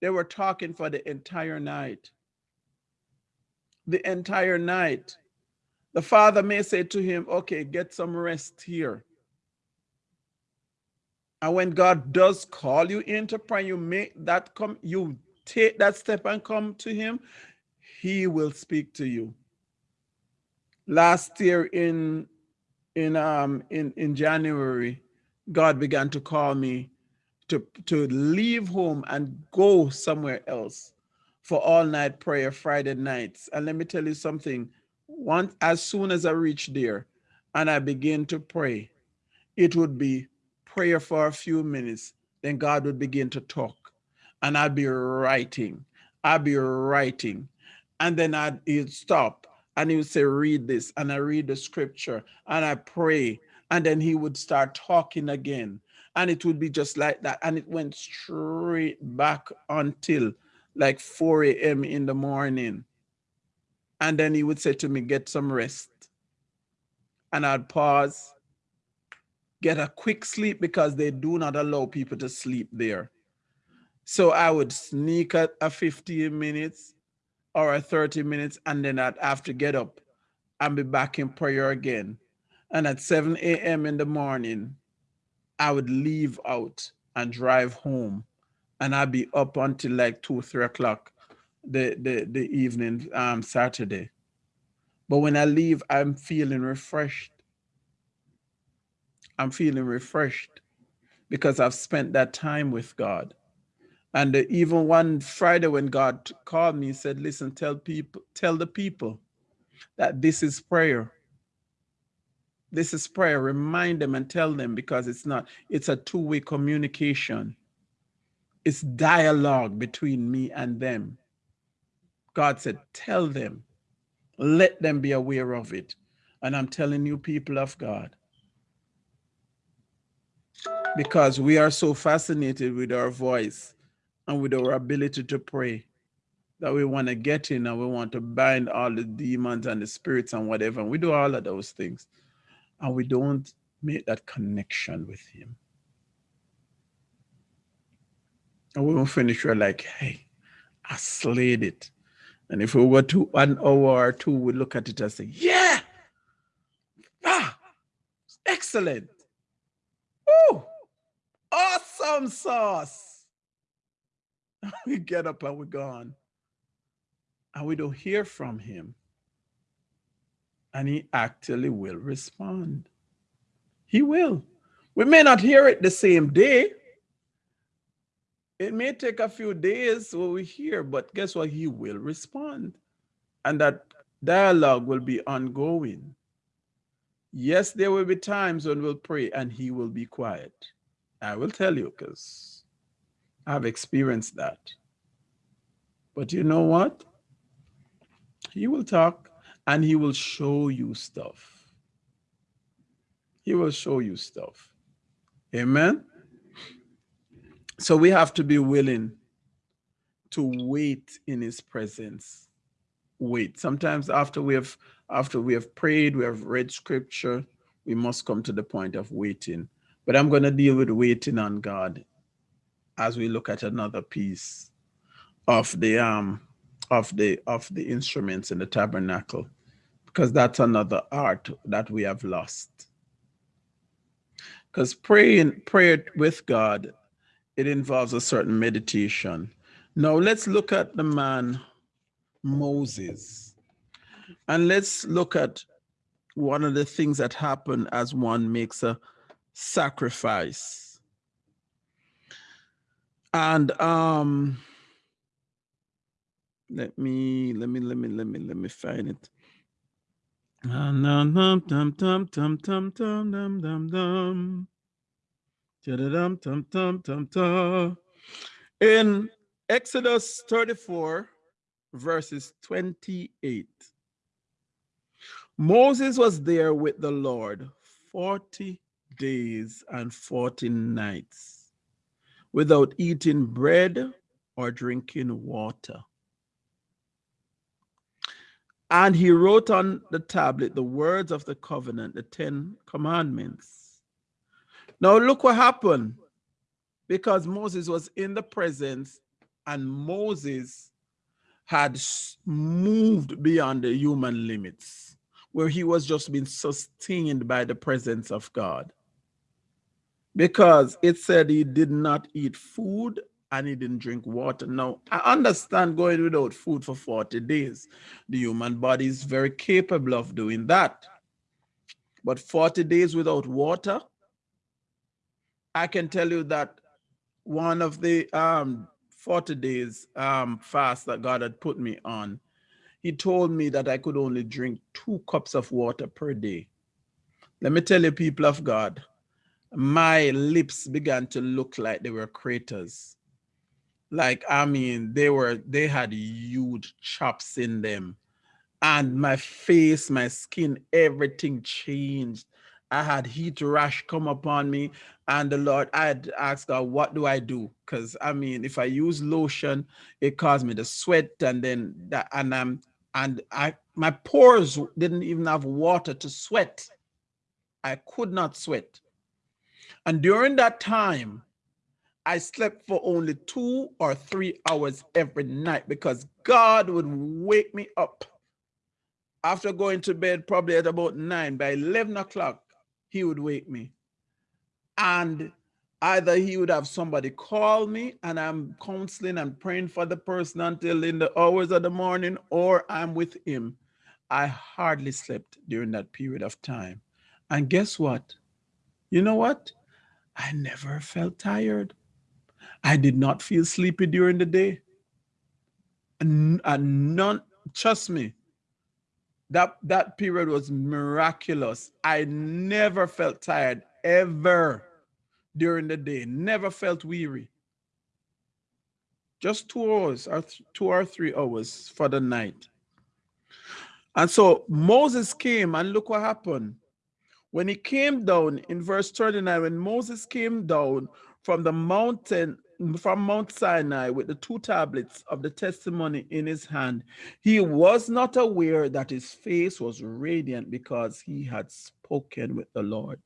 They were talking for the entire night. The entire night. The father may say to him okay get some rest here and when god does call you into prayer you make that come you take that step and come to him he will speak to you. Last year in in um in in January, God began to call me to to leave home and go somewhere else for all night prayer Friday nights. And let me tell you something. Once as soon as I reach there and I begin to pray, it would be prayer for a few minutes. Then God would begin to talk. And I'd be writing. I'd be writing. And then I'd he'd stop and he would say, read this. And I read the scripture and I pray. And then he would start talking again. And it would be just like that. And it went straight back until like 4 a.m. in the morning. And then he would say to me, get some rest. And I'd pause, get a quick sleep because they do not allow people to sleep there. So I would sneak at a 15 minutes or a 30 minutes, and then I'd have to get up and be back in prayer again. And at 7 a.m. in the morning, I would leave out and drive home and I'd be up until like two, three o'clock the, the, the evening um, Saturday. But when I leave, I'm feeling refreshed. I'm feeling refreshed because I've spent that time with God. And even one Friday when God called me, he said, listen, tell people, tell the people that this is prayer. This is prayer. Remind them and tell them because it's not, it's a two-way communication it's dialogue between me and them. God said, tell them, let them be aware of it. And I'm telling you, people of God, because we are so fascinated with our voice and with our ability to pray that we want to get in and we want to bind all the demons and the spirits and whatever. And we do all of those things. And we don't make that connection with him. And we finish, we're like, hey, I slayed it. And if we were to one hour or two, we look at it and say, yeah, ah, excellent. Awesome sauce. *laughs* we get up and we're gone. And we don't hear from him. And he actually will respond. He will. We may not hear it the same day, it may take a few days what we hear, but guess what? He will respond. And that dialogue will be ongoing. Yes, there will be times when we'll pray and he will be quiet. I will tell you because I've experienced that. But you know what? He will talk and he will show you stuff. He will show you stuff. Amen. So we have to be willing to wait in his presence. Wait. Sometimes after we have after we have prayed, we have read scripture, we must come to the point of waiting. But I'm going to deal with waiting on God as we look at another piece of the um of the of the instruments in the tabernacle because that's another art that we have lost because praying prayer with god it involves a certain meditation. Now let's look at the man Moses. And let's look at one of the things that happen as one makes a sacrifice. And um, let me let me let me let me let me find it. In Exodus 34, verses 28, Moses was there with the Lord 40 days and 40 nights without eating bread or drinking water. And he wrote on the tablet the words of the covenant, the Ten Commandments. Now look what happened. Because Moses was in the presence and Moses had moved beyond the human limits, where he was just being sustained by the presence of God. Because it said he did not eat food and he didn't drink water. Now, I understand going without food for 40 days. The human body is very capable of doing that. But 40 days without water, I can tell you that one of the um, 40 days um, fast that God had put me on, he told me that I could only drink two cups of water per day. Let me tell you, people of God, my lips began to look like they were craters. Like, I mean, they were, they had huge chops in them. And my face, my skin, everything changed. I had heat rash come upon me. And the Lord, I had asked God, what do I do? Because I mean, if I use lotion, it caused me to sweat and then that and I'm and I my pores didn't even have water to sweat. I could not sweat. And during that time, I slept for only two or three hours every night because God would wake me up. After going to bed probably at about nine by 11 o'clock he would wake me. And either he would have somebody call me and i'm counseling and praying for the person until in the hours of the morning or i'm with him. I hardly slept during that period of time. And guess what? You know what i never felt tired. I did not feel sleepy during the day. And, none trust me that that period was miraculous. I never felt tired ever during the day. Never felt weary. Just two hours or two or three hours for the night. And so moses came and look what happened when he came down in verse 39 when moses came down from the mountain from Mount Sinai with the two tablets of the testimony in his hand, he was not aware that his face was radiant because he had spoken with the Lord.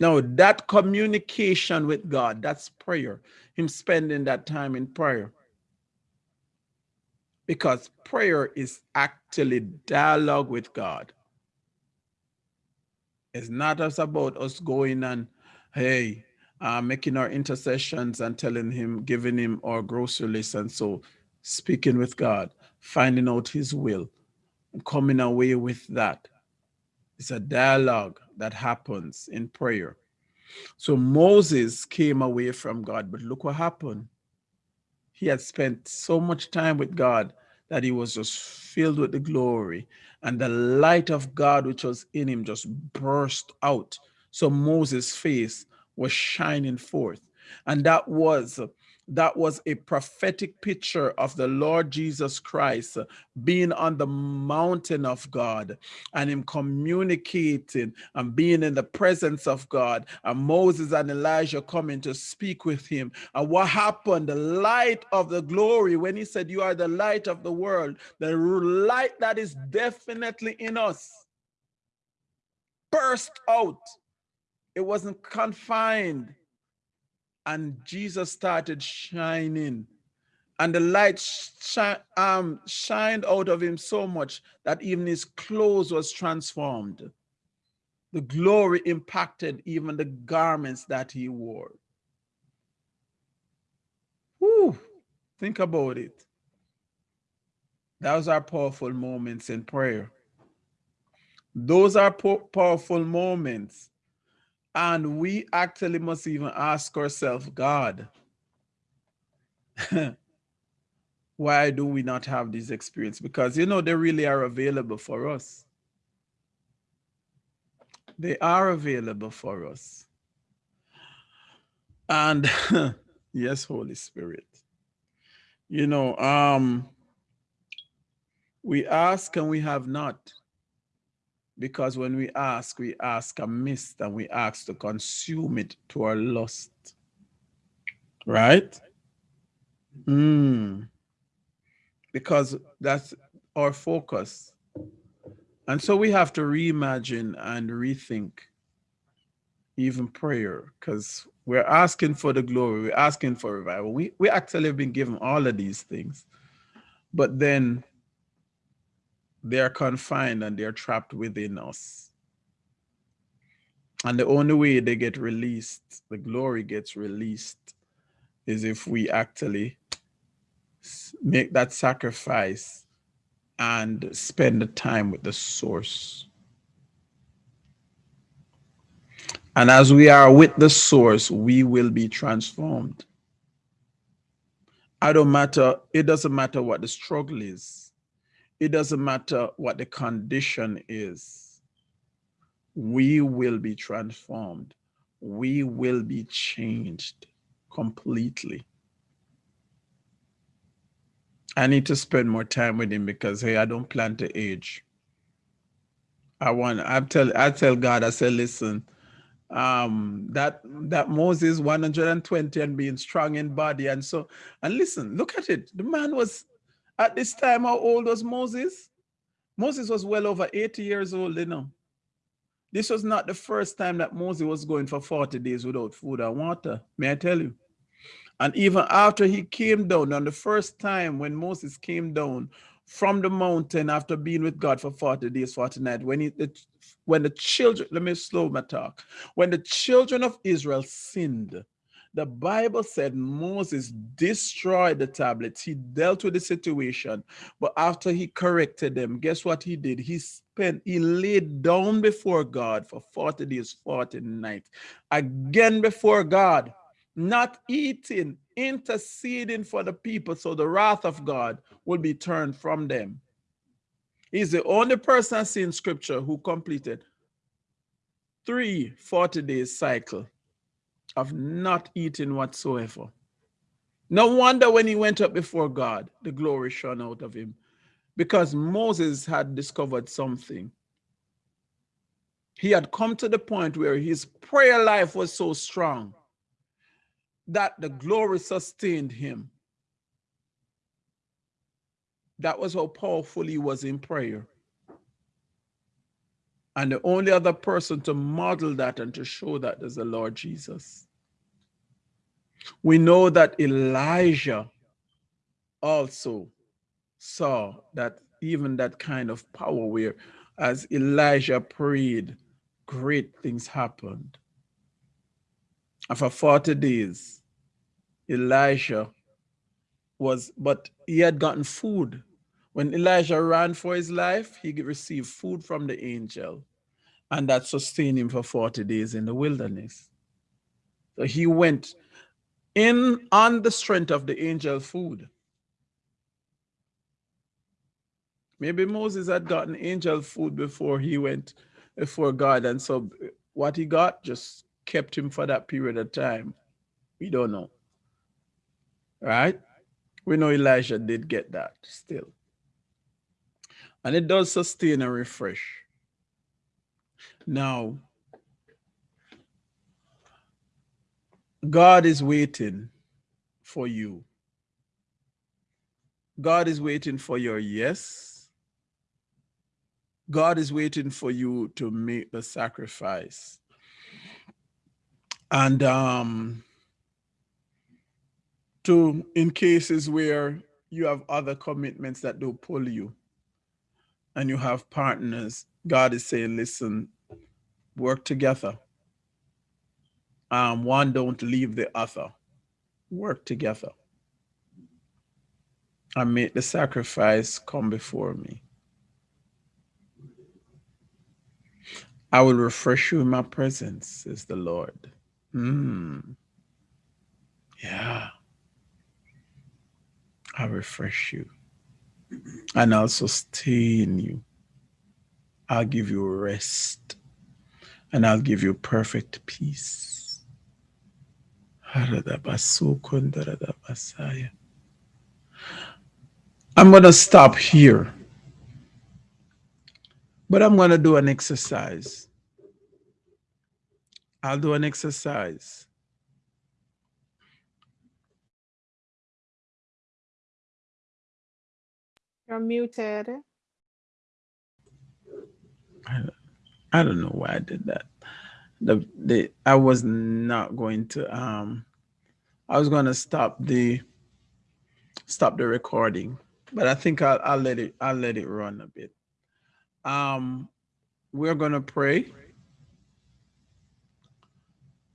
Now, that communication with God, that's prayer, him spending that time in prayer. Because prayer is actually dialogue with God. It's not us about us going and, hey, uh, making our intercessions and telling him, giving him our grocery list. And so speaking with God, finding out his will, and coming away with that. It's a dialogue that happens in prayer. So Moses came away from God, but look what happened. He had spent so much time with God that he was just filled with the glory and the light of God which was in him just burst out. So Moses' face was shining forth. And that was that was a prophetic picture of the Lord Jesus Christ being on the mountain of God and him communicating and being in the presence of God and Moses and Elijah coming to speak with him. And what happened? The light of the glory, when he said, you are the light of the world, the light that is definitely in us burst out it wasn't confined. And Jesus started shining. And the light shi um, shined out of him so much that even his clothes was transformed. The glory impacted even the garments that he wore. Whew, think about it. Those are powerful moments in prayer. Those are powerful moments and we actually must even ask ourselves, God, *laughs* why do we not have these experience? Because, you know, they really are available for us. They are available for us. And *laughs* yes, Holy Spirit, you know, um, we ask and we have not. Because when we ask, we ask amiss and we ask to consume it to our lust. Right? Mm. Because that's our focus. And so we have to reimagine and rethink even prayer because we're asking for the glory, we're asking for revival. We, we actually have been given all of these things. But then they are confined and they're trapped within us. And the only way they get released, the glory gets released, is if we actually make that sacrifice and spend the time with the source. And as we are with the source, we will be transformed. I don't matter, it doesn't matter what the struggle is. It doesn't matter what the condition is. We will be transformed. We will be changed completely. I need to spend more time with him because hey, I don't plan to age. I want I tell I tell God, I say, listen, um that that Moses 120 and being strong in body. And so and listen, look at it. The man was at this time, how old was Moses? Moses was well over 80 years old, you know. This was not the first time that Moses was going for 40 days without food and water, may I tell you? And even after he came down, on the first time when Moses came down from the mountain after being with God for 40 days, 40 nights, when, he, when the children, let me slow my talk, when the children of Israel sinned, the Bible said Moses destroyed the tablets. He dealt with the situation. But after he corrected them, guess what he did? He spent, he laid down before God for 40 days, 40 nights. Again before God, not eating, interceding for the people so the wrath of God will be turned from them. He's the only person I see in scripture who completed three 40 days cycle of not eating whatsoever. No wonder when he went up before God, the glory shone out of him because Moses had discovered something. He had come to the point where his prayer life was so strong that the glory sustained him. That was how powerful he was in prayer. And the only other person to model that and to show that is the Lord Jesus. We know that Elijah also saw that even that kind of power where as Elijah prayed, great things happened. And for 40 days, Elijah was, but he had gotten food when Elijah ran for his life, he received food from the angel, and that sustained him for 40 days in the wilderness. So he went in on the strength of the angel food. Maybe Moses had gotten angel food before he went before God, and so uh, what he got just kept him for that period of time. We don't know. Right? We know Elijah did get that still. And it does sustain and refresh. Now, God is waiting for you. God is waiting for your yes. God is waiting for you to make the sacrifice. And um, to in cases where you have other commitments that don't pull you, and you have partners, God is saying, listen, work together. Um, one don't leave the other. Work together. And make the sacrifice come before me. I will refresh you in my presence, says the Lord. Hmm. Yeah. I refresh you and I'll sustain you. I'll give you rest and I'll give you perfect peace. I'm going to stop here, but I'm going to do an exercise. I'll do an exercise. You're muted. I, I don't know why I did that. The the I was not going to um I was going to stop the stop the recording, but I think I'll I'll let it I'll let it run a bit. Um we're going to pray.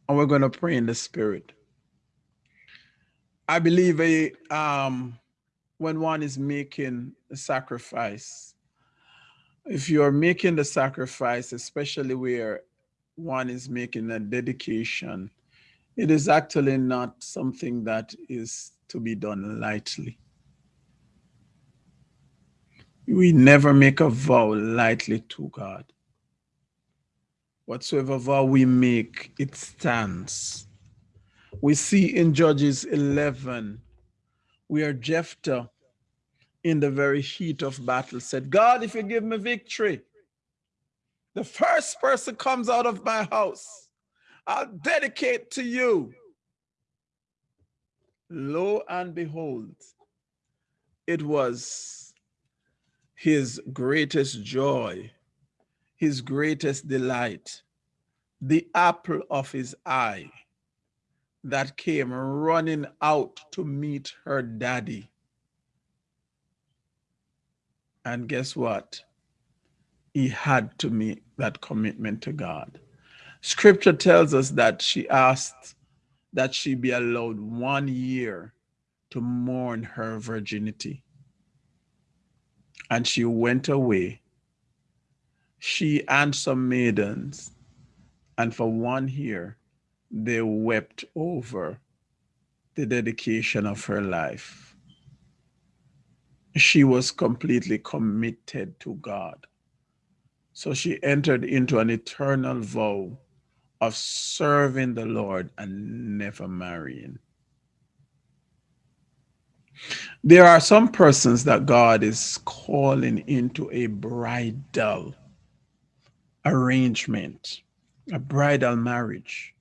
And we're going to pray in the spirit. I believe a um when one is making a sacrifice, if you're making the sacrifice, especially where one is making a dedication, It is actually not something that is to be done lightly. We never make a vow lightly to God. Whatsoever vow we make, it stands. We see in Judges 11 where Jephthah, in the very heat of battle, said, God, if you give me victory, the first person comes out of my house, I'll dedicate to you. Lo and behold, it was his greatest joy, his greatest delight, the apple of his eye that came running out to meet her daddy. And guess what? He had to make that commitment to God. Scripture tells us that she asked that she be allowed one year to mourn her virginity. And she went away, she and some maidens, and for one year they wept over the dedication of her life. She was completely committed to God. So she entered into an eternal vow of serving the Lord and never marrying. There are some persons that God is calling into a bridal arrangement, a bridal marriage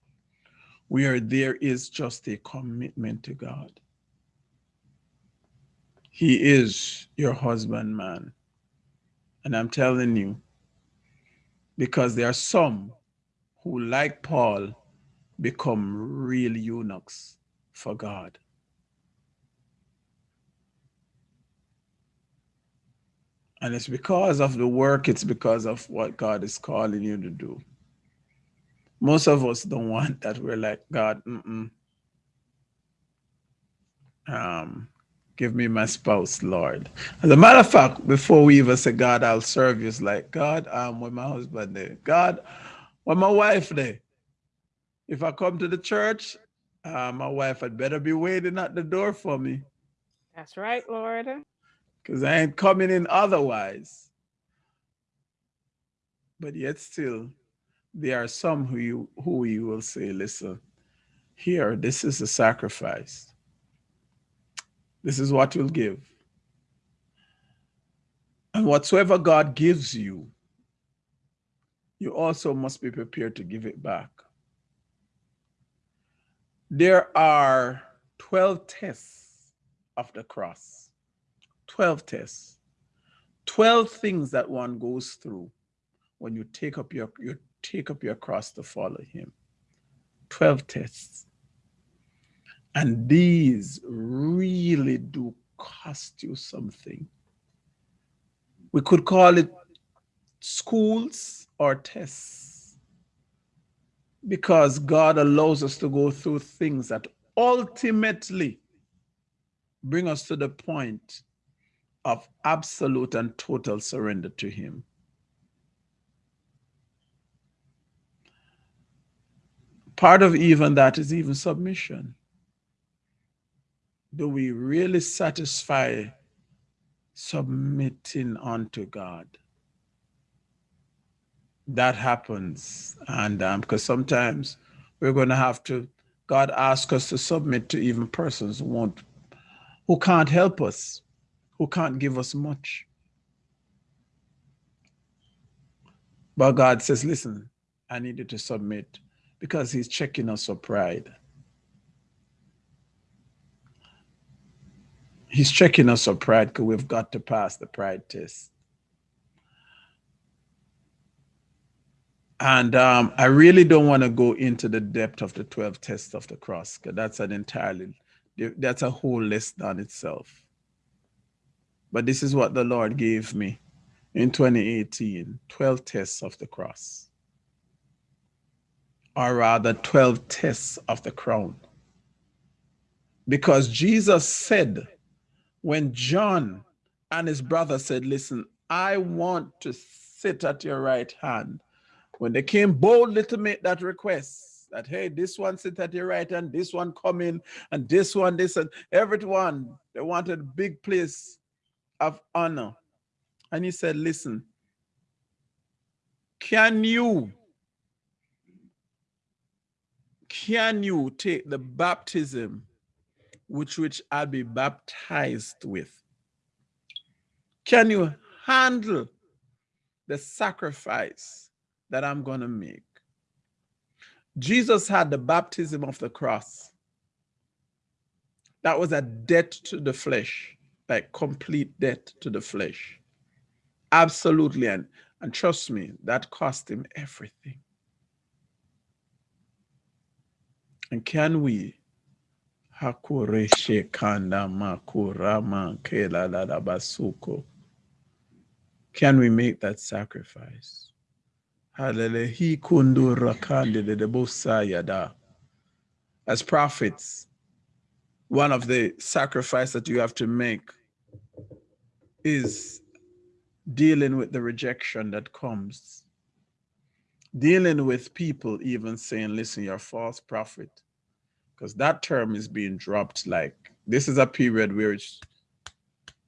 where there is just a commitment to God. He is your husband, man. And I'm telling you, because there are some who, like Paul, become real eunuchs for God. And it's because of the work, it's because of what God is calling you to do most of us don't want that. We're like, God, mm -mm. Um, give me my spouse, Lord. As a matter of fact, before we even say, God, I'll serve you, it's like, God, um, with my husband there. God, with my wife there. If I come to the church, uh, my wife had better be waiting at the door for me. That's right, Lord. Because I ain't coming in otherwise. But yet still, there are some who you who you will say, listen, here, this is a sacrifice. This is what you'll give. And whatsoever God gives you, you also must be prepared to give it back. There are 12 tests of the cross, 12 tests, 12 things that one goes through when you take up your, your take up your cross to follow him. 12 tests. And these really do cost you something. We could call it schools or tests because God allows us to go through things that ultimately bring us to the point of absolute and total surrender to him. Part of even that is even submission. Do we really satisfy submitting unto God? That happens. And um, because sometimes we're going to have to, God asks us to submit to even persons who won't, who can't help us, who can't give us much. But God says, listen, I need you to submit because he's checking us for pride. He's checking us for pride because we've got to pass the pride test. And um, I really don't want to go into the depth of the 12 tests of the cross because that's an entirely, that's a whole list on itself. But this is what the Lord gave me in 2018, 12 tests of the cross or rather 12 tests of the crown. Because Jesus said, when John and his brother said, listen, I want to sit at your right hand. When they came boldly to make that request, that hey, this one sit at your right hand, this one come in and this one, this and everyone. They wanted a big place of honor. And he said, listen, can you can you take the baptism which which I'll be baptized with? Can you handle the sacrifice that I'm going to make? Jesus had the baptism of the cross. That was a debt to the flesh, like complete debt to the flesh. Absolutely. And, and trust me, that cost him everything. And can we Hakureshe kanda makurama kela basuko. Can we make that sacrifice? As prophets, one of the sacrifice that you have to make is dealing with the rejection that comes. Dealing with people even saying, listen, you're a false prophet. Because that term is being dropped like, this is a period where it's,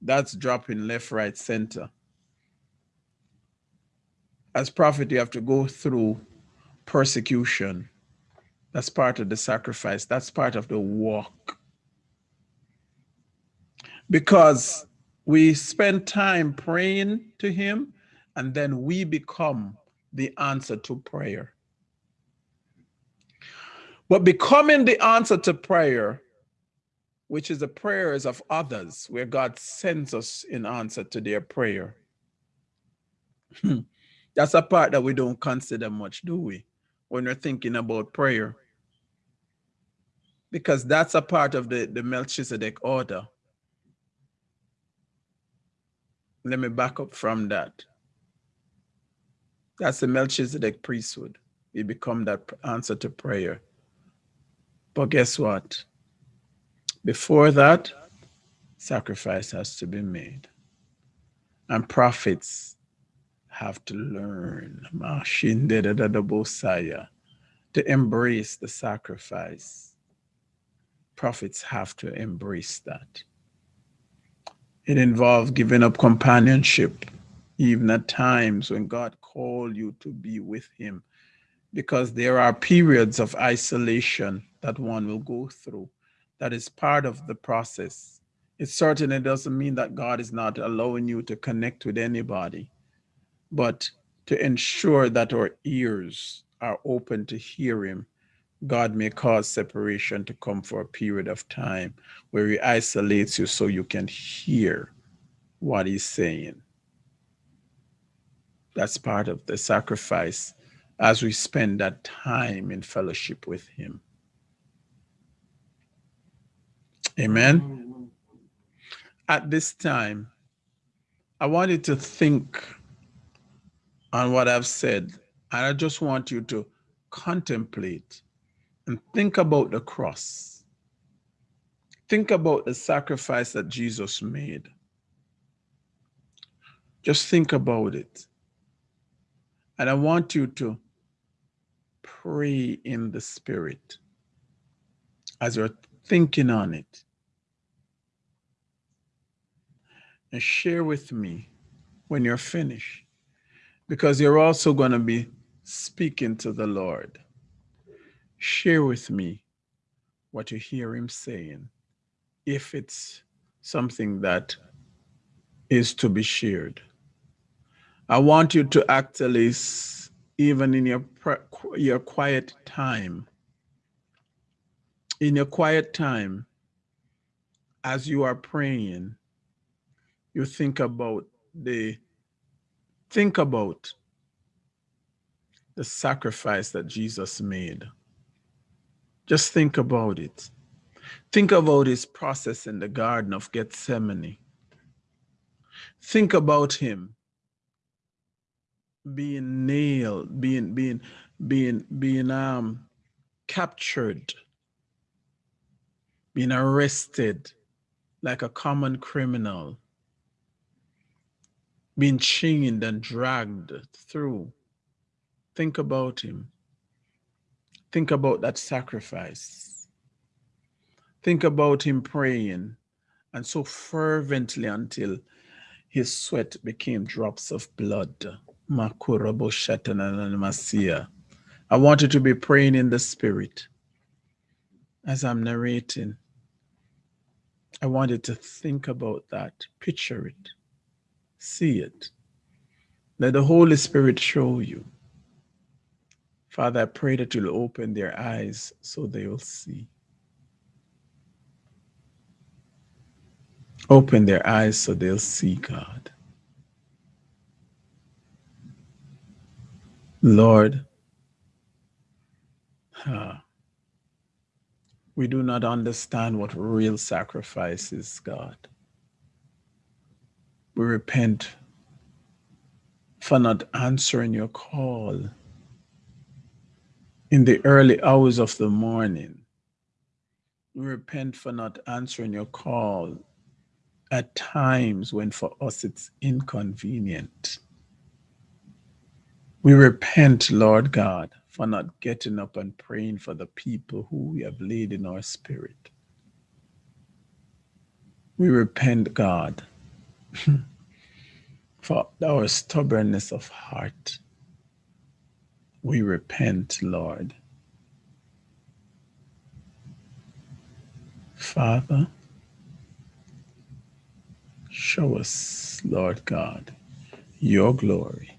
that's dropping left, right, center as prophet, you have to go through persecution. That's part of the sacrifice. That's part of the walk. Because we spend time praying to him and then we become the answer to prayer. But becoming the answer to prayer, which is the prayers of others, where God sends us in answer to their prayer. Hmm. That's a part that we don't consider much, do we? When we're thinking about prayer. Because that's a part of the, the Melchizedek order. Let me back up from that. That's the Melchizedek priesthood. We become that answer to prayer. But guess what? Before that, sacrifice has to be made. And prophets have to learn to embrace the sacrifice. Prophets have to embrace that. It involves giving up companionship, even at times when God called you to be with him, because there are periods of isolation that one will go through. That is part of the process. It certainly doesn't mean that God is not allowing you to connect with anybody but to ensure that our ears are open to hear him, God may cause separation to come for a period of time where he isolates you so you can hear what he's saying. That's part of the sacrifice as we spend that time in fellowship with him. Amen. At this time, I want you to think on what I've said. And I just want you to contemplate and think about the cross. Think about the sacrifice that Jesus made. Just think about it. And I want you to pray in the spirit as you're thinking on it. And share with me when you're finished because you're also going to be speaking to the Lord. Share with me what you hear him saying, if it's something that is to be shared. I want you to actually, even in your, your quiet time, in your quiet time, as you are praying, you think about the think about the sacrifice that Jesus made. Just think about it. Think about his process in the Garden of Gethsemane. Think about him being nailed, being being being being um captured, being arrested like a common criminal being chained and dragged through. Think about him. Think about that sacrifice. Think about him praying and so fervently until his sweat became drops of blood. I want you to be praying in the spirit as I'm narrating. I want you to think about that, picture it, see it. Let the Holy Spirit show you. Father, I pray that you'll open their eyes so they will see. Open their eyes so they'll see God. Lord, uh, we do not understand what real sacrifice is, God. We repent for not answering your call in the early hours of the morning. We repent for not answering your call at times when for us it's inconvenient. We repent, Lord God, for not getting up and praying for the people who we have laid in our spirit. We repent, God, *laughs* for our stubbornness of heart. We repent, Lord. Father, show us, Lord God, your glory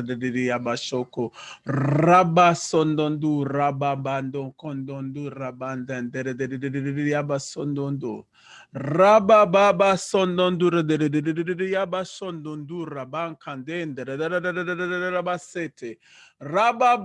Santa de raba Sondondu, raba Bandon, Condondu, Rabandan, de Baba Sondondu, de Diabasondondu, Raban Canden, de Rabasete, Rabba